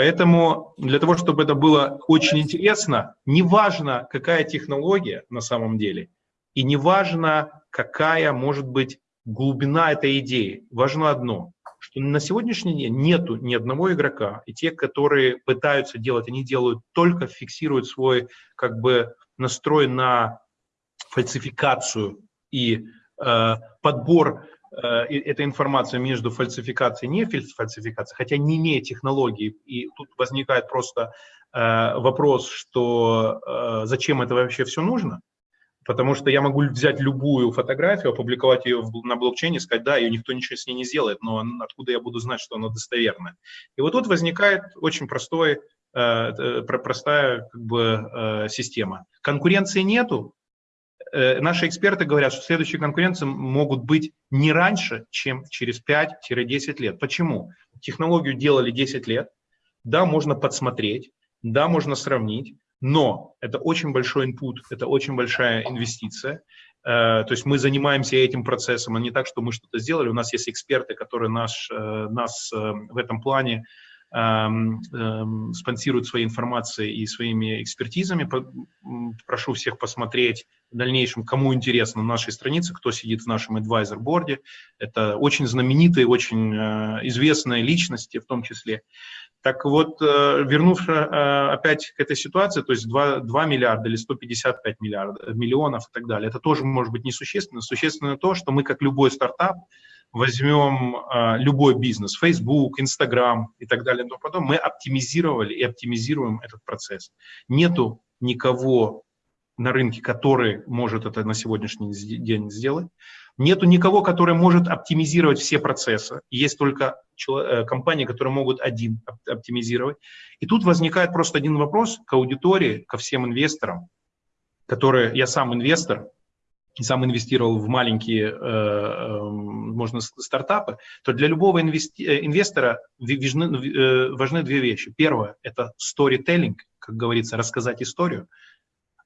Поэтому для того, чтобы это было очень интересно, неважно, какая технология на самом деле, и неважно, какая может быть глубина этой идеи, важно одно, что на сегодняшний день нету ни одного игрока, и те, которые пытаются делать, они делают только фиксируют свой как бы настрой на фальсификацию и э, подбор э, этой информации между фальсификацией и не фальсификацией, хотя не имея технологии, и тут возникает просто э, вопрос, что э, зачем это вообще все нужно, Потому что я могу взять любую фотографию, опубликовать ее на блокчейне, сказать, да, ее никто ничего с ней не сделает, но откуда я буду знать, что она достоверная? И вот тут возникает очень простой, простая как бы, система. Конкуренции нету. Э, наши эксперты говорят, что следующие конкуренции могут быть не раньше, чем через 5-10 лет. Почему? Технологию делали 10 лет, да, можно подсмотреть, да, можно сравнить, но это очень большой input, это очень большая инвестиция. Э, то есть мы занимаемся этим процессом, а не так, что мы что-то сделали. У нас есть эксперты, которые наш, э, нас в этом плане спонсируют своей информацией и своими экспертизами. Прошу всех посмотреть в дальнейшем, кому интересно, на нашей странице, кто сидит в нашем advisor-борде. Это очень знаменитые, очень известные личности в том числе. Так вот, э, вернувшись э, опять к этой ситуации, то есть 2, 2 миллиарда или 155 миллиардов, миллионов и так далее, это тоже может быть несущественно. Существенно то, что мы, как любой стартап, возьмем э, любой бизнес, Facebook, Instagram и так далее, но потом мы оптимизировали и оптимизируем этот процесс. Нету никого на рынке, который может это на сегодняшний день сделать. Нету никого, который может оптимизировать все процессы. Есть только э, компании, которые могут один оптимизировать. И тут возникает просто один вопрос к аудитории, ко всем инвесторам, которые, я сам инвестор, сам инвестировал в маленькие, э, э, можно стартапы, то для любого инвестора важны, важны две вещи. Первое – это storytelling, как говорится, рассказать историю.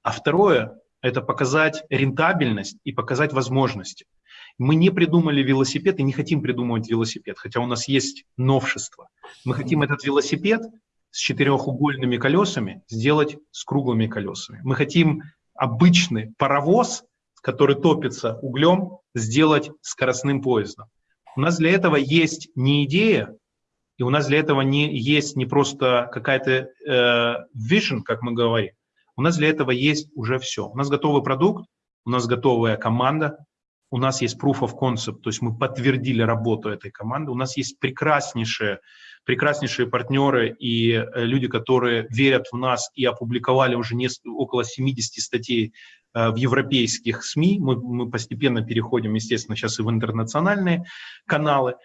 А второе – это показать рентабельность и показать возможности. Мы не придумали велосипед и не хотим придумывать велосипед, хотя у нас есть новшество. Мы хотим этот велосипед с четырехугольными колесами сделать с круглыми колесами. Мы хотим обычный паровоз, который топится углем, сделать скоростным поездом. У нас для этого есть не идея, и у нас для этого не есть не просто какая-то э, vision, как мы говорим. У нас для этого есть уже все. У нас готовый продукт, у нас готовая команда, у нас есть proof of concept, то есть мы подтвердили работу этой команды, у нас есть прекраснейшие, прекраснейшие партнеры и э, люди, которые верят в нас и опубликовали уже около 70 статей в европейских СМИ. Мы, мы постепенно переходим, естественно, сейчас и в интернациональные каналы.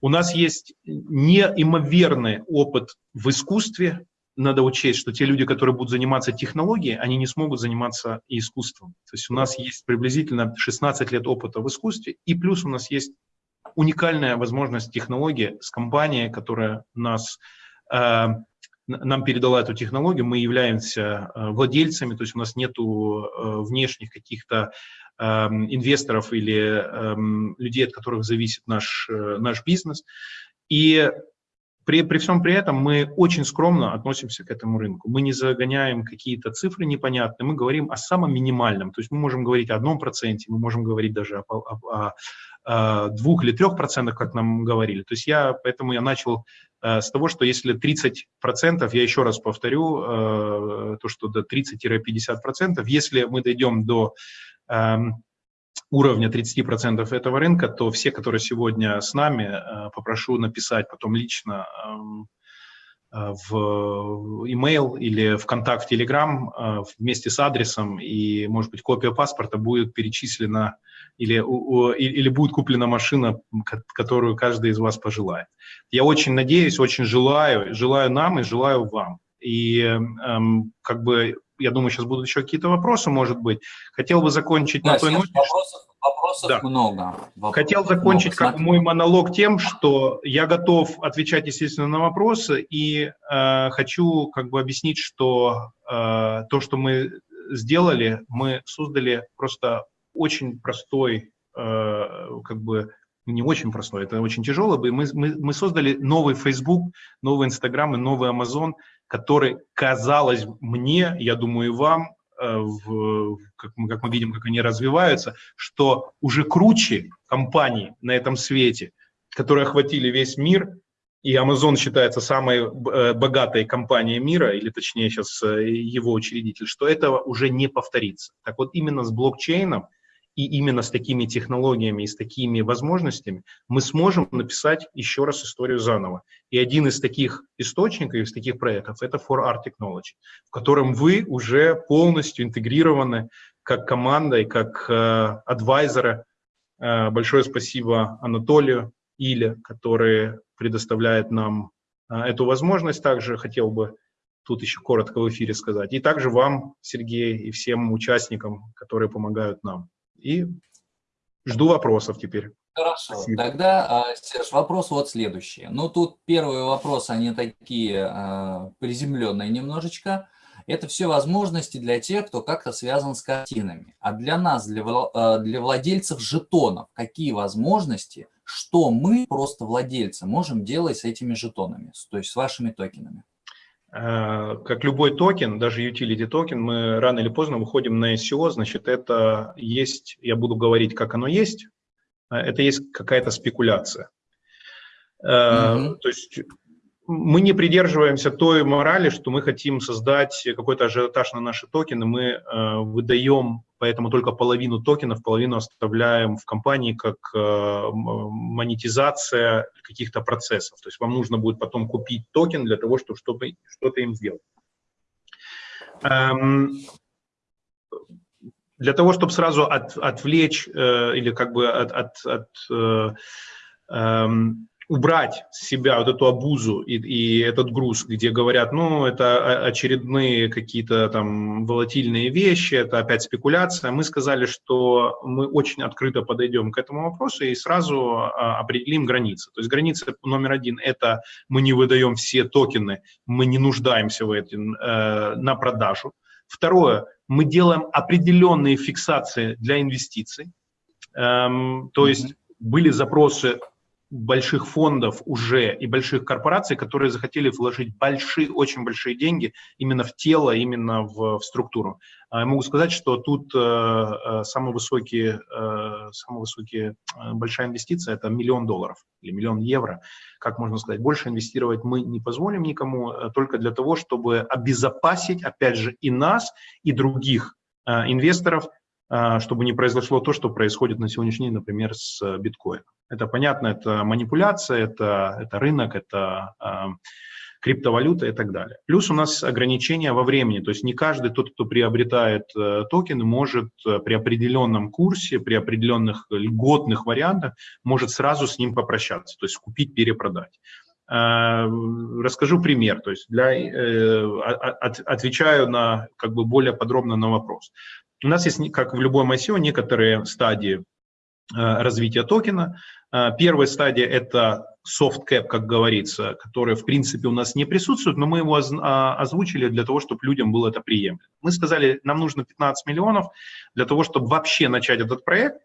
У нас есть неимоверный опыт в искусстве, надо учесть, что те люди, которые будут заниматься технологией, они не смогут заниматься искусством. То есть у нас есть приблизительно 16 лет опыта в искусстве, и плюс у нас есть уникальная возможность технологии с компанией, которая нас, э, нам передала эту технологию, мы являемся э, владельцами, то есть у нас нет э, внешних каких-то э, инвесторов или э, людей, от которых зависит наш, э, наш бизнес. И при, при всем при этом мы очень скромно относимся к этому рынку. Мы не загоняем какие-то цифры непонятные, мы говорим о самом минимальном. То есть мы можем говорить о одном проценте, мы можем говорить даже о, о, о, о двух или трех процентах, как нам говорили. То есть я, поэтому я начал э, с того, что если 30 процентов, я еще раз повторю, э, то, что до 30-50 процентов, если мы дойдем до э, уровня 30% этого рынка, то все, которые сегодня с нами, э, попрошу написать потом лично эм, в email или ВКонтакте, Telegram вместе с адресом, и, может быть, копия паспорта будет перечислена или, или будет куплена машина, которую каждый из вас пожелает. Я очень надеюсь, очень желаю, желаю нам и желаю вам. И эм, как бы, я думаю, сейчас будут еще какие-то вопросы, может быть. Хотел бы закончить да, на той ноте. Вопросов, вопросов да. много. Вопросов Хотел закончить много. как мой монолог тем, что я готов отвечать, естественно, на вопросы, и э, хочу как бы объяснить, что э, то, что мы сделали, мы создали просто очень простой, э, как бы не очень простой, это очень тяжело. Мы, мы, мы создали новый Facebook, новый Instagram и новый Amazon, который, казалось мне, я думаю, и вам, э, в, как, мы, как мы видим, как они развиваются, что уже круче компании на этом свете, которые охватили весь мир, и Amazon считается самой э, богатой компанией мира, или точнее сейчас его учредитель, что этого уже не повторится. Так вот именно с блокчейном – и именно с такими технологиями и с такими возможностями мы сможем написать еще раз историю заново. И один из таких источников, из таких проектов – это For Art Technology, в котором вы уже полностью интегрированы как команда и как э, адвайзеры. Э, большое спасибо Анатолию Иле, который предоставляет нам э, эту возможность. Также хотел бы тут еще коротко в эфире сказать. И также вам, Сергей, и всем участникам, которые помогают нам. И жду вопросов теперь. Хорошо, Спасибо. тогда, а, Серж, вопрос вот следующий. Ну, тут первые вопросы, они такие а, приземленные немножечко. Это все возможности для тех, кто как-то связан с картинами. А для нас, для, а, для владельцев жетонов, какие возможности, что мы, просто владельцы, можем делать с этими жетонами, то есть с вашими токенами? Э, как любой токен, даже utility токен, мы рано или поздно выходим на ICO, значит, это есть, я буду говорить, как оно есть, э, это есть какая-то спекуляция. Mm-hmm. То есть мы не придерживаемся той морали, что мы хотим создать какой-то ажиотаж на наши токены, мы выдаем поэтому только половину токенов, половину оставляем в компании как э, монетизация каких-то процессов. То есть вам нужно будет потом купить токен для того, чтобы что-то что им сделать. Эм, для того, чтобы сразу от, отвлечь э, или как бы от, от, от э, э, убрать с себя вот эту обузу и, и этот груз, где говорят, ну, это очередные какие-то там волатильные вещи, это опять спекуляция, мы сказали, что мы очень открыто подойдем к этому вопросу и сразу а, определим границы. То есть граница номер один – это мы не выдаем все токены, мы не нуждаемся в этом э, на продажу. Второе, мы делаем определенные фиксации для инвестиций, эм, то есть были запросы больших фондов уже и больших корпораций, которые захотели вложить большие, очень большие деньги именно в тело, именно в, в структуру. А я могу сказать, что тут э, э самый высокий, э, самый высокий, э, большая инвестиция – это миллион долларов или миллион евро. Как можно сказать, больше инвестировать мы не позволим никому, только для того, чтобы обезопасить, опять же, и нас, и других инвесторов чтобы не произошло то, что происходит на сегодняшний день, например, с э, биткоином. Это понятно, это манипуляция, это, это рынок, это э, криптовалюта и так далее. Плюс у нас ограничения во времени, то есть не каждый тот, кто приобретает э, токены, может э, при определенном курсе, при определенных льготных вариантах, может сразу с ним попрощаться, то есть купить, перепродать. Расскажу пример, то есть для, от, отвечаю на как бы более подробно на вопрос. У нас есть, как в любом ICO, некоторые стадии э, развития токена. Э, первая стадия – это soft cap, как говорится, который, в принципе, у нас не присутствует, но мы его а, озвучили для того, чтобы людям было это приемлемо. Мы сказали, нам нужно 15 миллионов для того, чтобы вообще начать этот проект,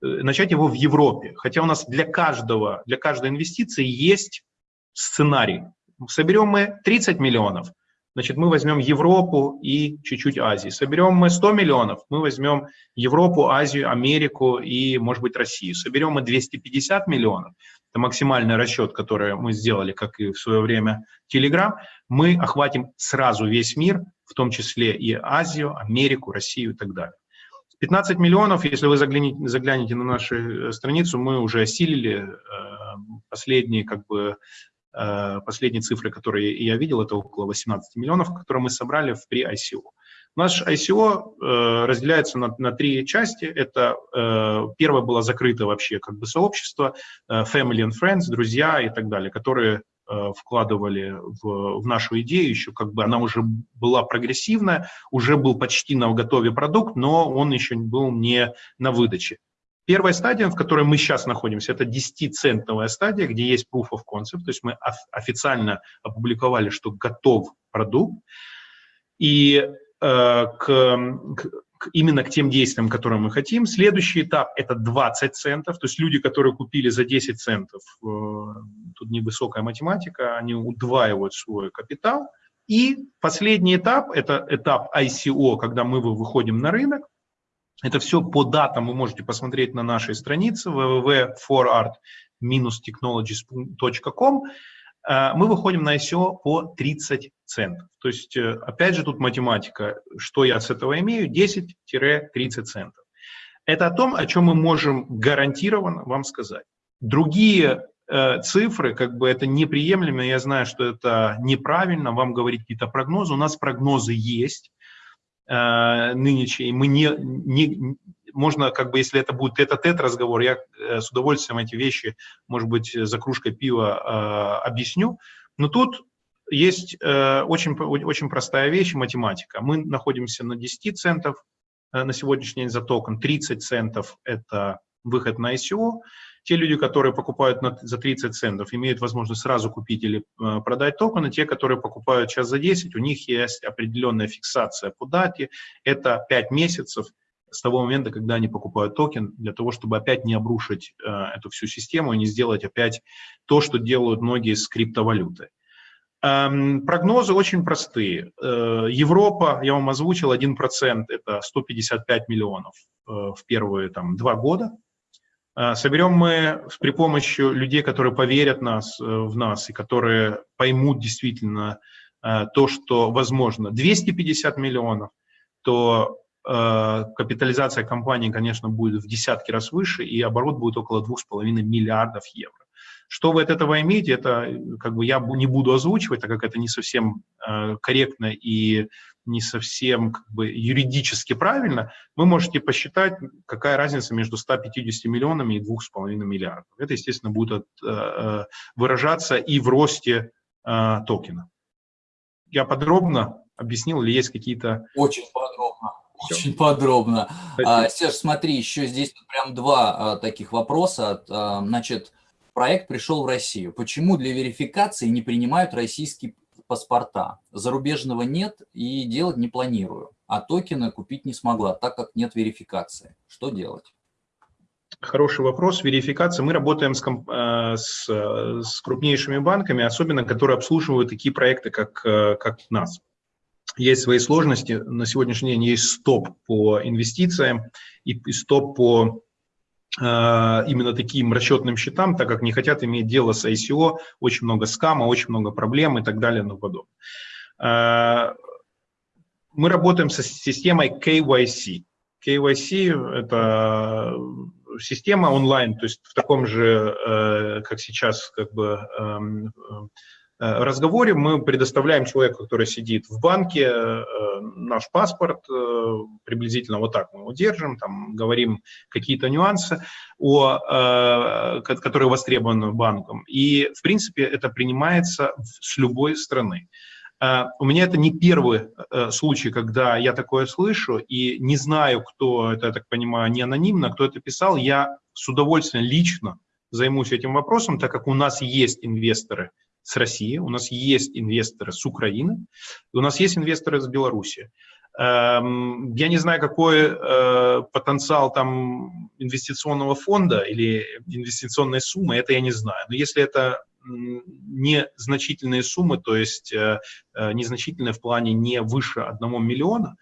э, начать его в Европе. Хотя у нас для каждого, для каждой инвестиции есть сценарий. Соберем мы 30 миллионов – значит, мы возьмем Европу и чуть-чуть Азии. Соберем мы 100 миллионов, мы возьмем Европу, Азию, Америку и, может быть, Россию. Соберем мы 250 миллионов, это максимальный расчет, который мы сделали, как и в свое время Telegram, мы охватим сразу весь мир, в том числе и Азию, Америку, Россию и так далее. 15 миллионов, если вы заглянете, заглянете на нашу э, страницу, мы уже осилили э, последние как бы Последние цифры, которые я видел, это около 18 миллионов, которые мы собрали в при ICO. Наш ICO э, разделяется на, на три части. Это э, первое было закрыто вообще как бы сообщество, э, family and friends, друзья и так далее, которые э, вкладывали в, в нашу идею, еще как бы она уже была прогрессивная, уже был почти на готове продукт, но он еще был не на выдаче. Первая стадия, в которой мы сейчас находимся, это 10-центовая стадия, где есть proof of concept, то есть мы официально опубликовали, что готов продукт. И Э, к, к, именно к тем действиям, которые мы хотим. Следующий этап – это 20 центов, то есть люди, которые купили за 10 центов, э, тут невысокая математика, они удваивают свой капитал. И последний этап – это этап ICO, когда мы выходим на рынок. Это все по датам вы можете посмотреть на нашей странице www.forart-technologies.com. Э, мы выходим на ICO по 30 центов. То есть, э, опять же, тут математика. Что я с этого имею? 10-30 центов. Это о том, о чем мы можем гарантированно вам сказать. Другие э, цифры, как бы это неприемлемо, я знаю, что это неправильно, вам говорить какие-то прогнозы. У нас прогнозы есть э, нынешние. Мы не, не, можно, как бы, если это будет тет-а-тет разговор, я э, с удовольствием эти вещи, может быть, за кружкой пива э, объясню. Но тут есть э, очень, очень простая вещь, математика. Мы находимся на 10 центов э, на сегодняшний день за токен, 30 центов – это выход на ICO. Те люди, которые покупают на, за 30 центов, имеют возможность сразу купить или э, продать токены. Те, которые покупают сейчас за 10, у них есть определенная фиксация по дате. Это 5 месяцев с того момента, когда они покупают токен, для того, чтобы опять не обрушить э, эту всю систему и не сделать опять то, что делают многие с криптовалютой. Эм, прогнозы очень простые. Э, Европа, я вам озвучил, 1% это 155 миллионов э, в первые там, два года. Э, соберем мы при помощи людей, которые поверят нас, в нас и которые поймут действительно то, что возможно, 250 миллионов, то капитализация компании, конечно, будет в десятки раз выше, и оборот будет около 2,5 миллиардов евро. Что вы от этого имеете, это как бы я не буду озвучивать, так как это не совсем э, корректно и не совсем как бы, юридически правильно, вы можете посчитать, какая разница между 150 миллионами и 2,5 миллиардов. Это, естественно, будет э, э, выражаться и в росте э, токена. Я подробно объяснил, или есть какие-то... Очень подробно. Очень подробно. А, Серж, смотри, еще здесь прям два таких вопроса. Значит, проект пришел в Россию. Почему для верификации не принимают российские паспорта? Зарубежного нет и делать не планирую. А токены купить не смогла, так как нет верификации. Что делать? Хороший вопрос. Верификация. Мы работаем с, э, с, с крупнейшими банками, особенно которые обслуживают такие проекты, как, э, как нас. Есть свои сложности. На сегодняшний день есть стоп по инвестициям и стоп по Э, именно таким расчетным счетам, так как не хотят иметь дело с ICO, очень много скама, очень много проблем и так далее и тому подобное. Э, мы работаем со системой KYC. KYC – это система онлайн, то есть в таком же, э, как сейчас, как бы эм, разговоре мы предоставляем человеку, который сидит в банке, э, наш паспорт, э, приблизительно вот так мы его держим, там говорим какие-то нюансы, о, которые востребованы банком. И, в принципе, это принимается с любой страны. У меня это не первый случай, когда я такое слышу, и не знаю, кто это, я так понимаю, не анонимно, кто это писал. Я с удовольствием лично займусь этим вопросом, так как у нас есть инвесторы – с России, у нас есть инвесторы с Украины, у нас есть инвесторы с Беларуси. Эм, я не знаю, какой э, потенциал там инвестиционного фонда или инвестиционной суммы, это я не знаю. Но если это незначительные суммы, то есть э, э, незначительные в плане не выше 1 миллиона,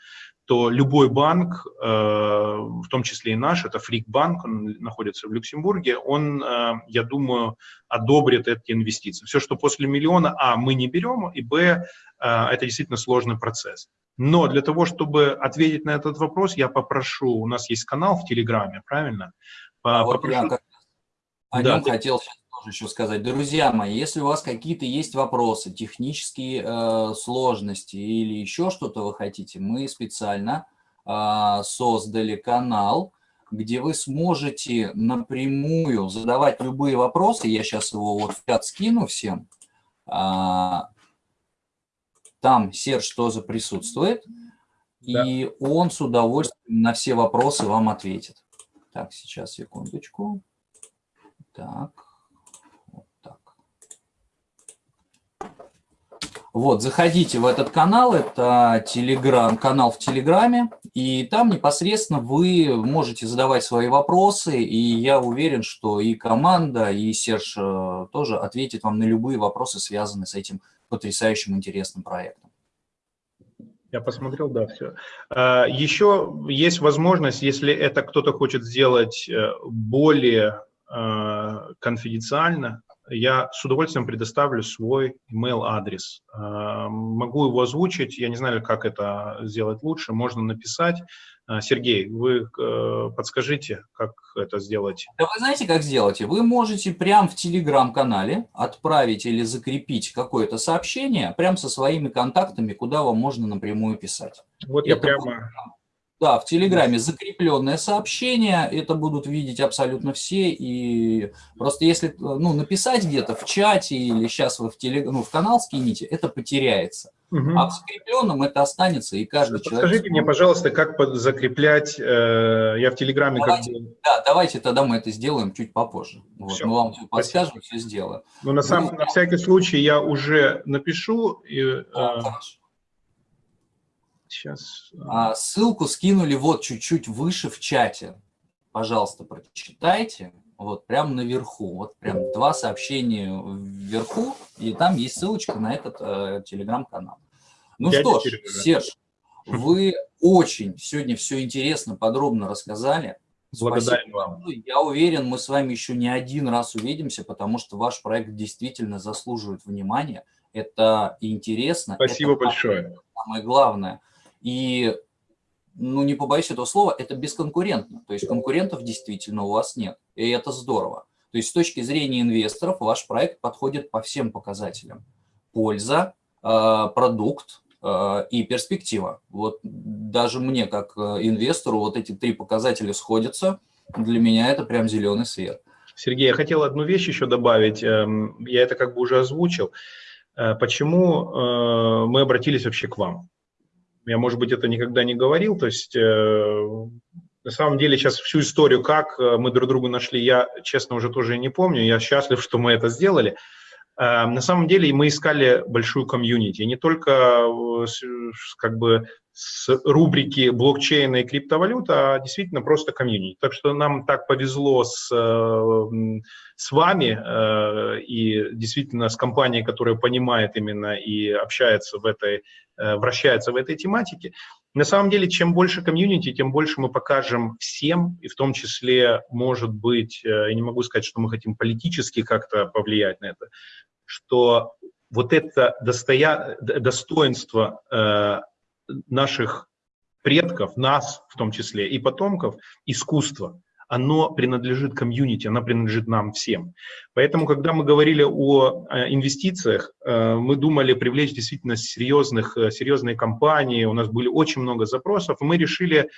то любой банк, э, в том числе и наш, это Фрик-банк, он находится в Люксембурге, он, э, я думаю, одобрит эти инвестиции. Все, что после миллиона, а, мы не берем, и, б, э, это действительно сложный процесс. Но для того, чтобы ответить на этот вопрос, я попрошу, у нас есть канал в Телеграме, правильно? А вот я как о да. нем хотел сейчас еще сказать. Друзья мои, если у вас какие-то есть вопросы, технические э, сложности или еще что-то вы хотите, мы специально э, создали канал, где вы сможете напрямую задавать любые вопросы. Я сейчас его вот в чат скину всем. А, там Серж тоже присутствует. Да. И он с удовольствием на все вопросы вам ответит. Так, сейчас, секундочку. Так, вот так. Вот, заходите в этот канал, это телеграм, канал в Телеграме, и там непосредственно вы можете задавать свои вопросы, и я уверен, что и команда, и Серж э, тоже ответит вам на любые вопросы, связанные с этим потрясающим интересным проектом. Я посмотрел, да, все. А, Еще есть возможность, если это кто-то хочет сделать э, более Э, конфиденциально, я с удовольствием предоставлю свой email адрес. Э, могу его озвучить, я не знаю, как это сделать лучше, можно написать. Э, Сергей, вы подскажите, как это сделать? Да вы знаете, как сделать? Вы можете прямо в телеграм-канале отправить или закрепить какое-то сообщение прямо со своими контактами, куда вам можно напрямую писать. Вот это я прямо... Да, в Телеграме закрепленное сообщение, это будут видеть абсолютно все, и просто если ну, написать где-то в чате или сейчас вы в, телег... ну, в канал скините, это потеряется. Угу. А в закрепленном это останется, и каждый Подскажите человек... Скажите мне, пожалуйста, как закреплять, э, я в Телеграме давайте, как. Да, давайте тогда мы это сделаем чуть попозже. Вот, все. Мы вам все подскажем, все сделаем. Ну, на, сам, на всякий случай я уже напишу. И, да, э, хорошо. Сейчас. А, ссылку скинули вот чуть-чуть выше в чате. Пожалуйста, прочитайте. Вот прямо наверху. Вот прям два сообщения вверху. И там есть ссылочка на этот э, телеграм-канал. Ну Я что ж, Серж, вы очень сегодня все интересно, подробно рассказали. Благодарен вам. Я уверен, мы с вами еще не один раз увидимся, потому что ваш проект действительно заслуживает внимания. Это интересно. Спасибо это большое. Самое главное – и, ну не побоюсь этого слова, это бесконкурентно. То есть конкурентов действительно у вас нет. И это здорово. То есть с точки зрения инвесторов ваш проект подходит по всем показателям. Польза, э, продукт э, и перспектива. Вот даже мне, как э, инвестору, вот эти три показателя сходятся. Для меня это прям зеленый свет. Сергей, я хотел одну вещь еще добавить. Эм, я это как бы уже озвучил. Почему мы обратились вообще к вам? Я, может быть, это никогда не говорил. То есть, э, на самом деле, сейчас всю историю, как э, мы друг друга нашли, я, честно, уже тоже не помню. Я счастлив, что мы это сделали. Э, на самом деле мы искали большую комьюнити, не только э, как бы с рубрики блокчейна и криптовалюта, а действительно просто комьюнити. Так что нам так повезло с, э, с вами и действительно с компанией, которая понимает именно и общается в этой, вращается в этой тематике. На самом деле, чем больше комьюнити, тем больше мы покажем всем, и в том числе, может быть, я не могу сказать, что мы хотим политически как-то повлиять на это, что вот это достоя... достоинство э, наших предков, нас в том числе, и потомков, искусство, оно принадлежит комьюнити, оно принадлежит нам всем. Поэтому, когда мы говорили о э, инвестициях, э, мы думали привлечь действительно серьезных, э, серьезные компании, у нас были очень много запросов, мы решили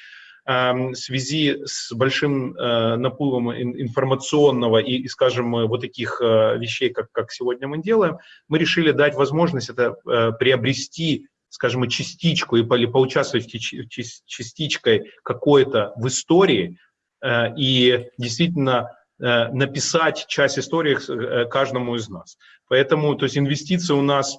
в связи с большим наплывом информационного и, скажем, вот таких вещей, как, как сегодня мы делаем, мы решили дать возможность это приобрести скажем, частичку или поучаствовать частичкой какой-то в истории и действительно написать часть истории каждому из нас. Поэтому, то есть инвестиции у нас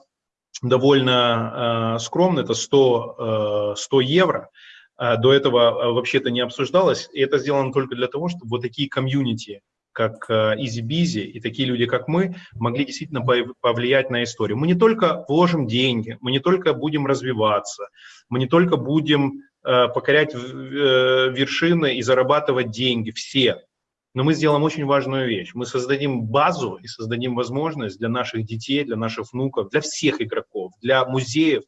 довольно скромные, это 100, 100 евро, до этого вообще-то не обсуждалось, и это сделано только для того, чтобы вот такие комьюнити, как Easy Busy и такие люди, как мы, могли действительно повлиять на историю. Мы не только вложим деньги, мы не только будем развиваться, мы не только будем э, покорять э, вершины и зарабатывать деньги, все, но мы сделаем очень важную вещь. Мы создадим базу и создадим возможность для наших детей, для наших внуков, для всех игроков, для музеев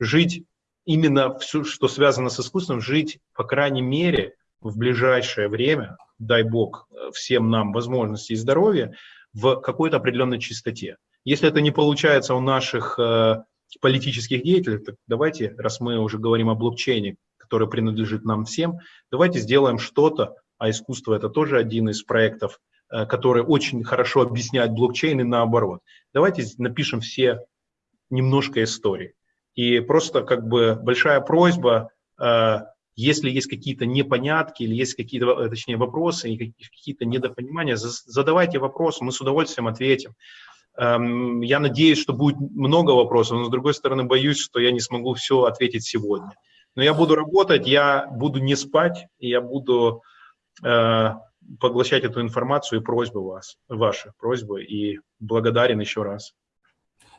жить именно все, что связано с искусством, жить, по крайней мере, в ближайшее время, дай бог всем нам возможности и здоровья, в какой-то определенной чистоте. Если это не получается у наших э, политических деятелей, так давайте, раз мы уже говорим о блокчейне, который принадлежит нам всем, давайте сделаем что-то, а искусство это тоже один из проектов, э, который очень хорошо объясняет блокчейн и наоборот. Давайте напишем все немножко истории. И просто как бы большая просьба, э, если есть какие-то непонятки или есть какие-то, э, точнее, вопросы и какие-то недопонимания, задавайте вопросы, мы с удовольствием ответим. Эм, я надеюсь, что будет много вопросов, но с другой стороны боюсь, что я не смогу все ответить сегодня. Но я буду работать, я буду не спать, я буду э, поглощать эту информацию и просьбы вас, ваши просьбы, и благодарен еще раз.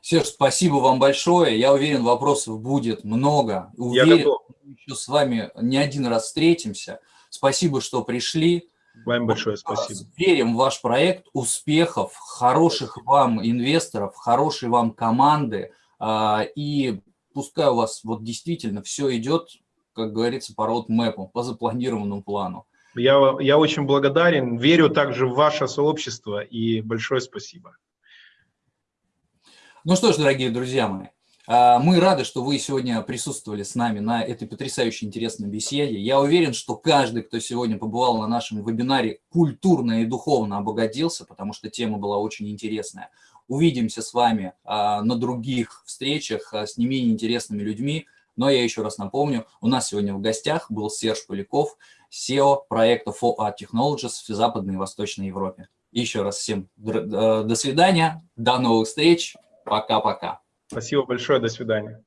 Серж, спасибо вам большое. Я уверен, вопросов будет много. Уверен, Я готов. мы еще с вами не один раз встретимся. Спасибо, что пришли. Вам большое спасибо. Верим в ваш проект. Успехов, хороших вам инвесторов, хорошей вам команды. А, и пускай у вас вот действительно все идет, как говорится, по роудмэпу, по запланированному плану. Я, я очень благодарен, верю также в ваше сообщество и большое спасибо. Ну что ж, дорогие друзья мои, а, мы рады, что вы сегодня присутствовали с нами на этой потрясающе интересной беседе. Я уверен, что каждый, кто сегодня побывал на нашем вебинаре, культурно и духовно обогатился, потому что тема была очень интересная. Увидимся с вами а, на других встречах а, с не менее интересными людьми. Но я еще раз напомню, у нас сегодня в гостях был Серж Поляков, SEO проекта 4 Technologies в Западной и Восточной Европе. Еще раз всем до свидания, до новых встреч. Пока-пока. Спасибо большое, до свидания.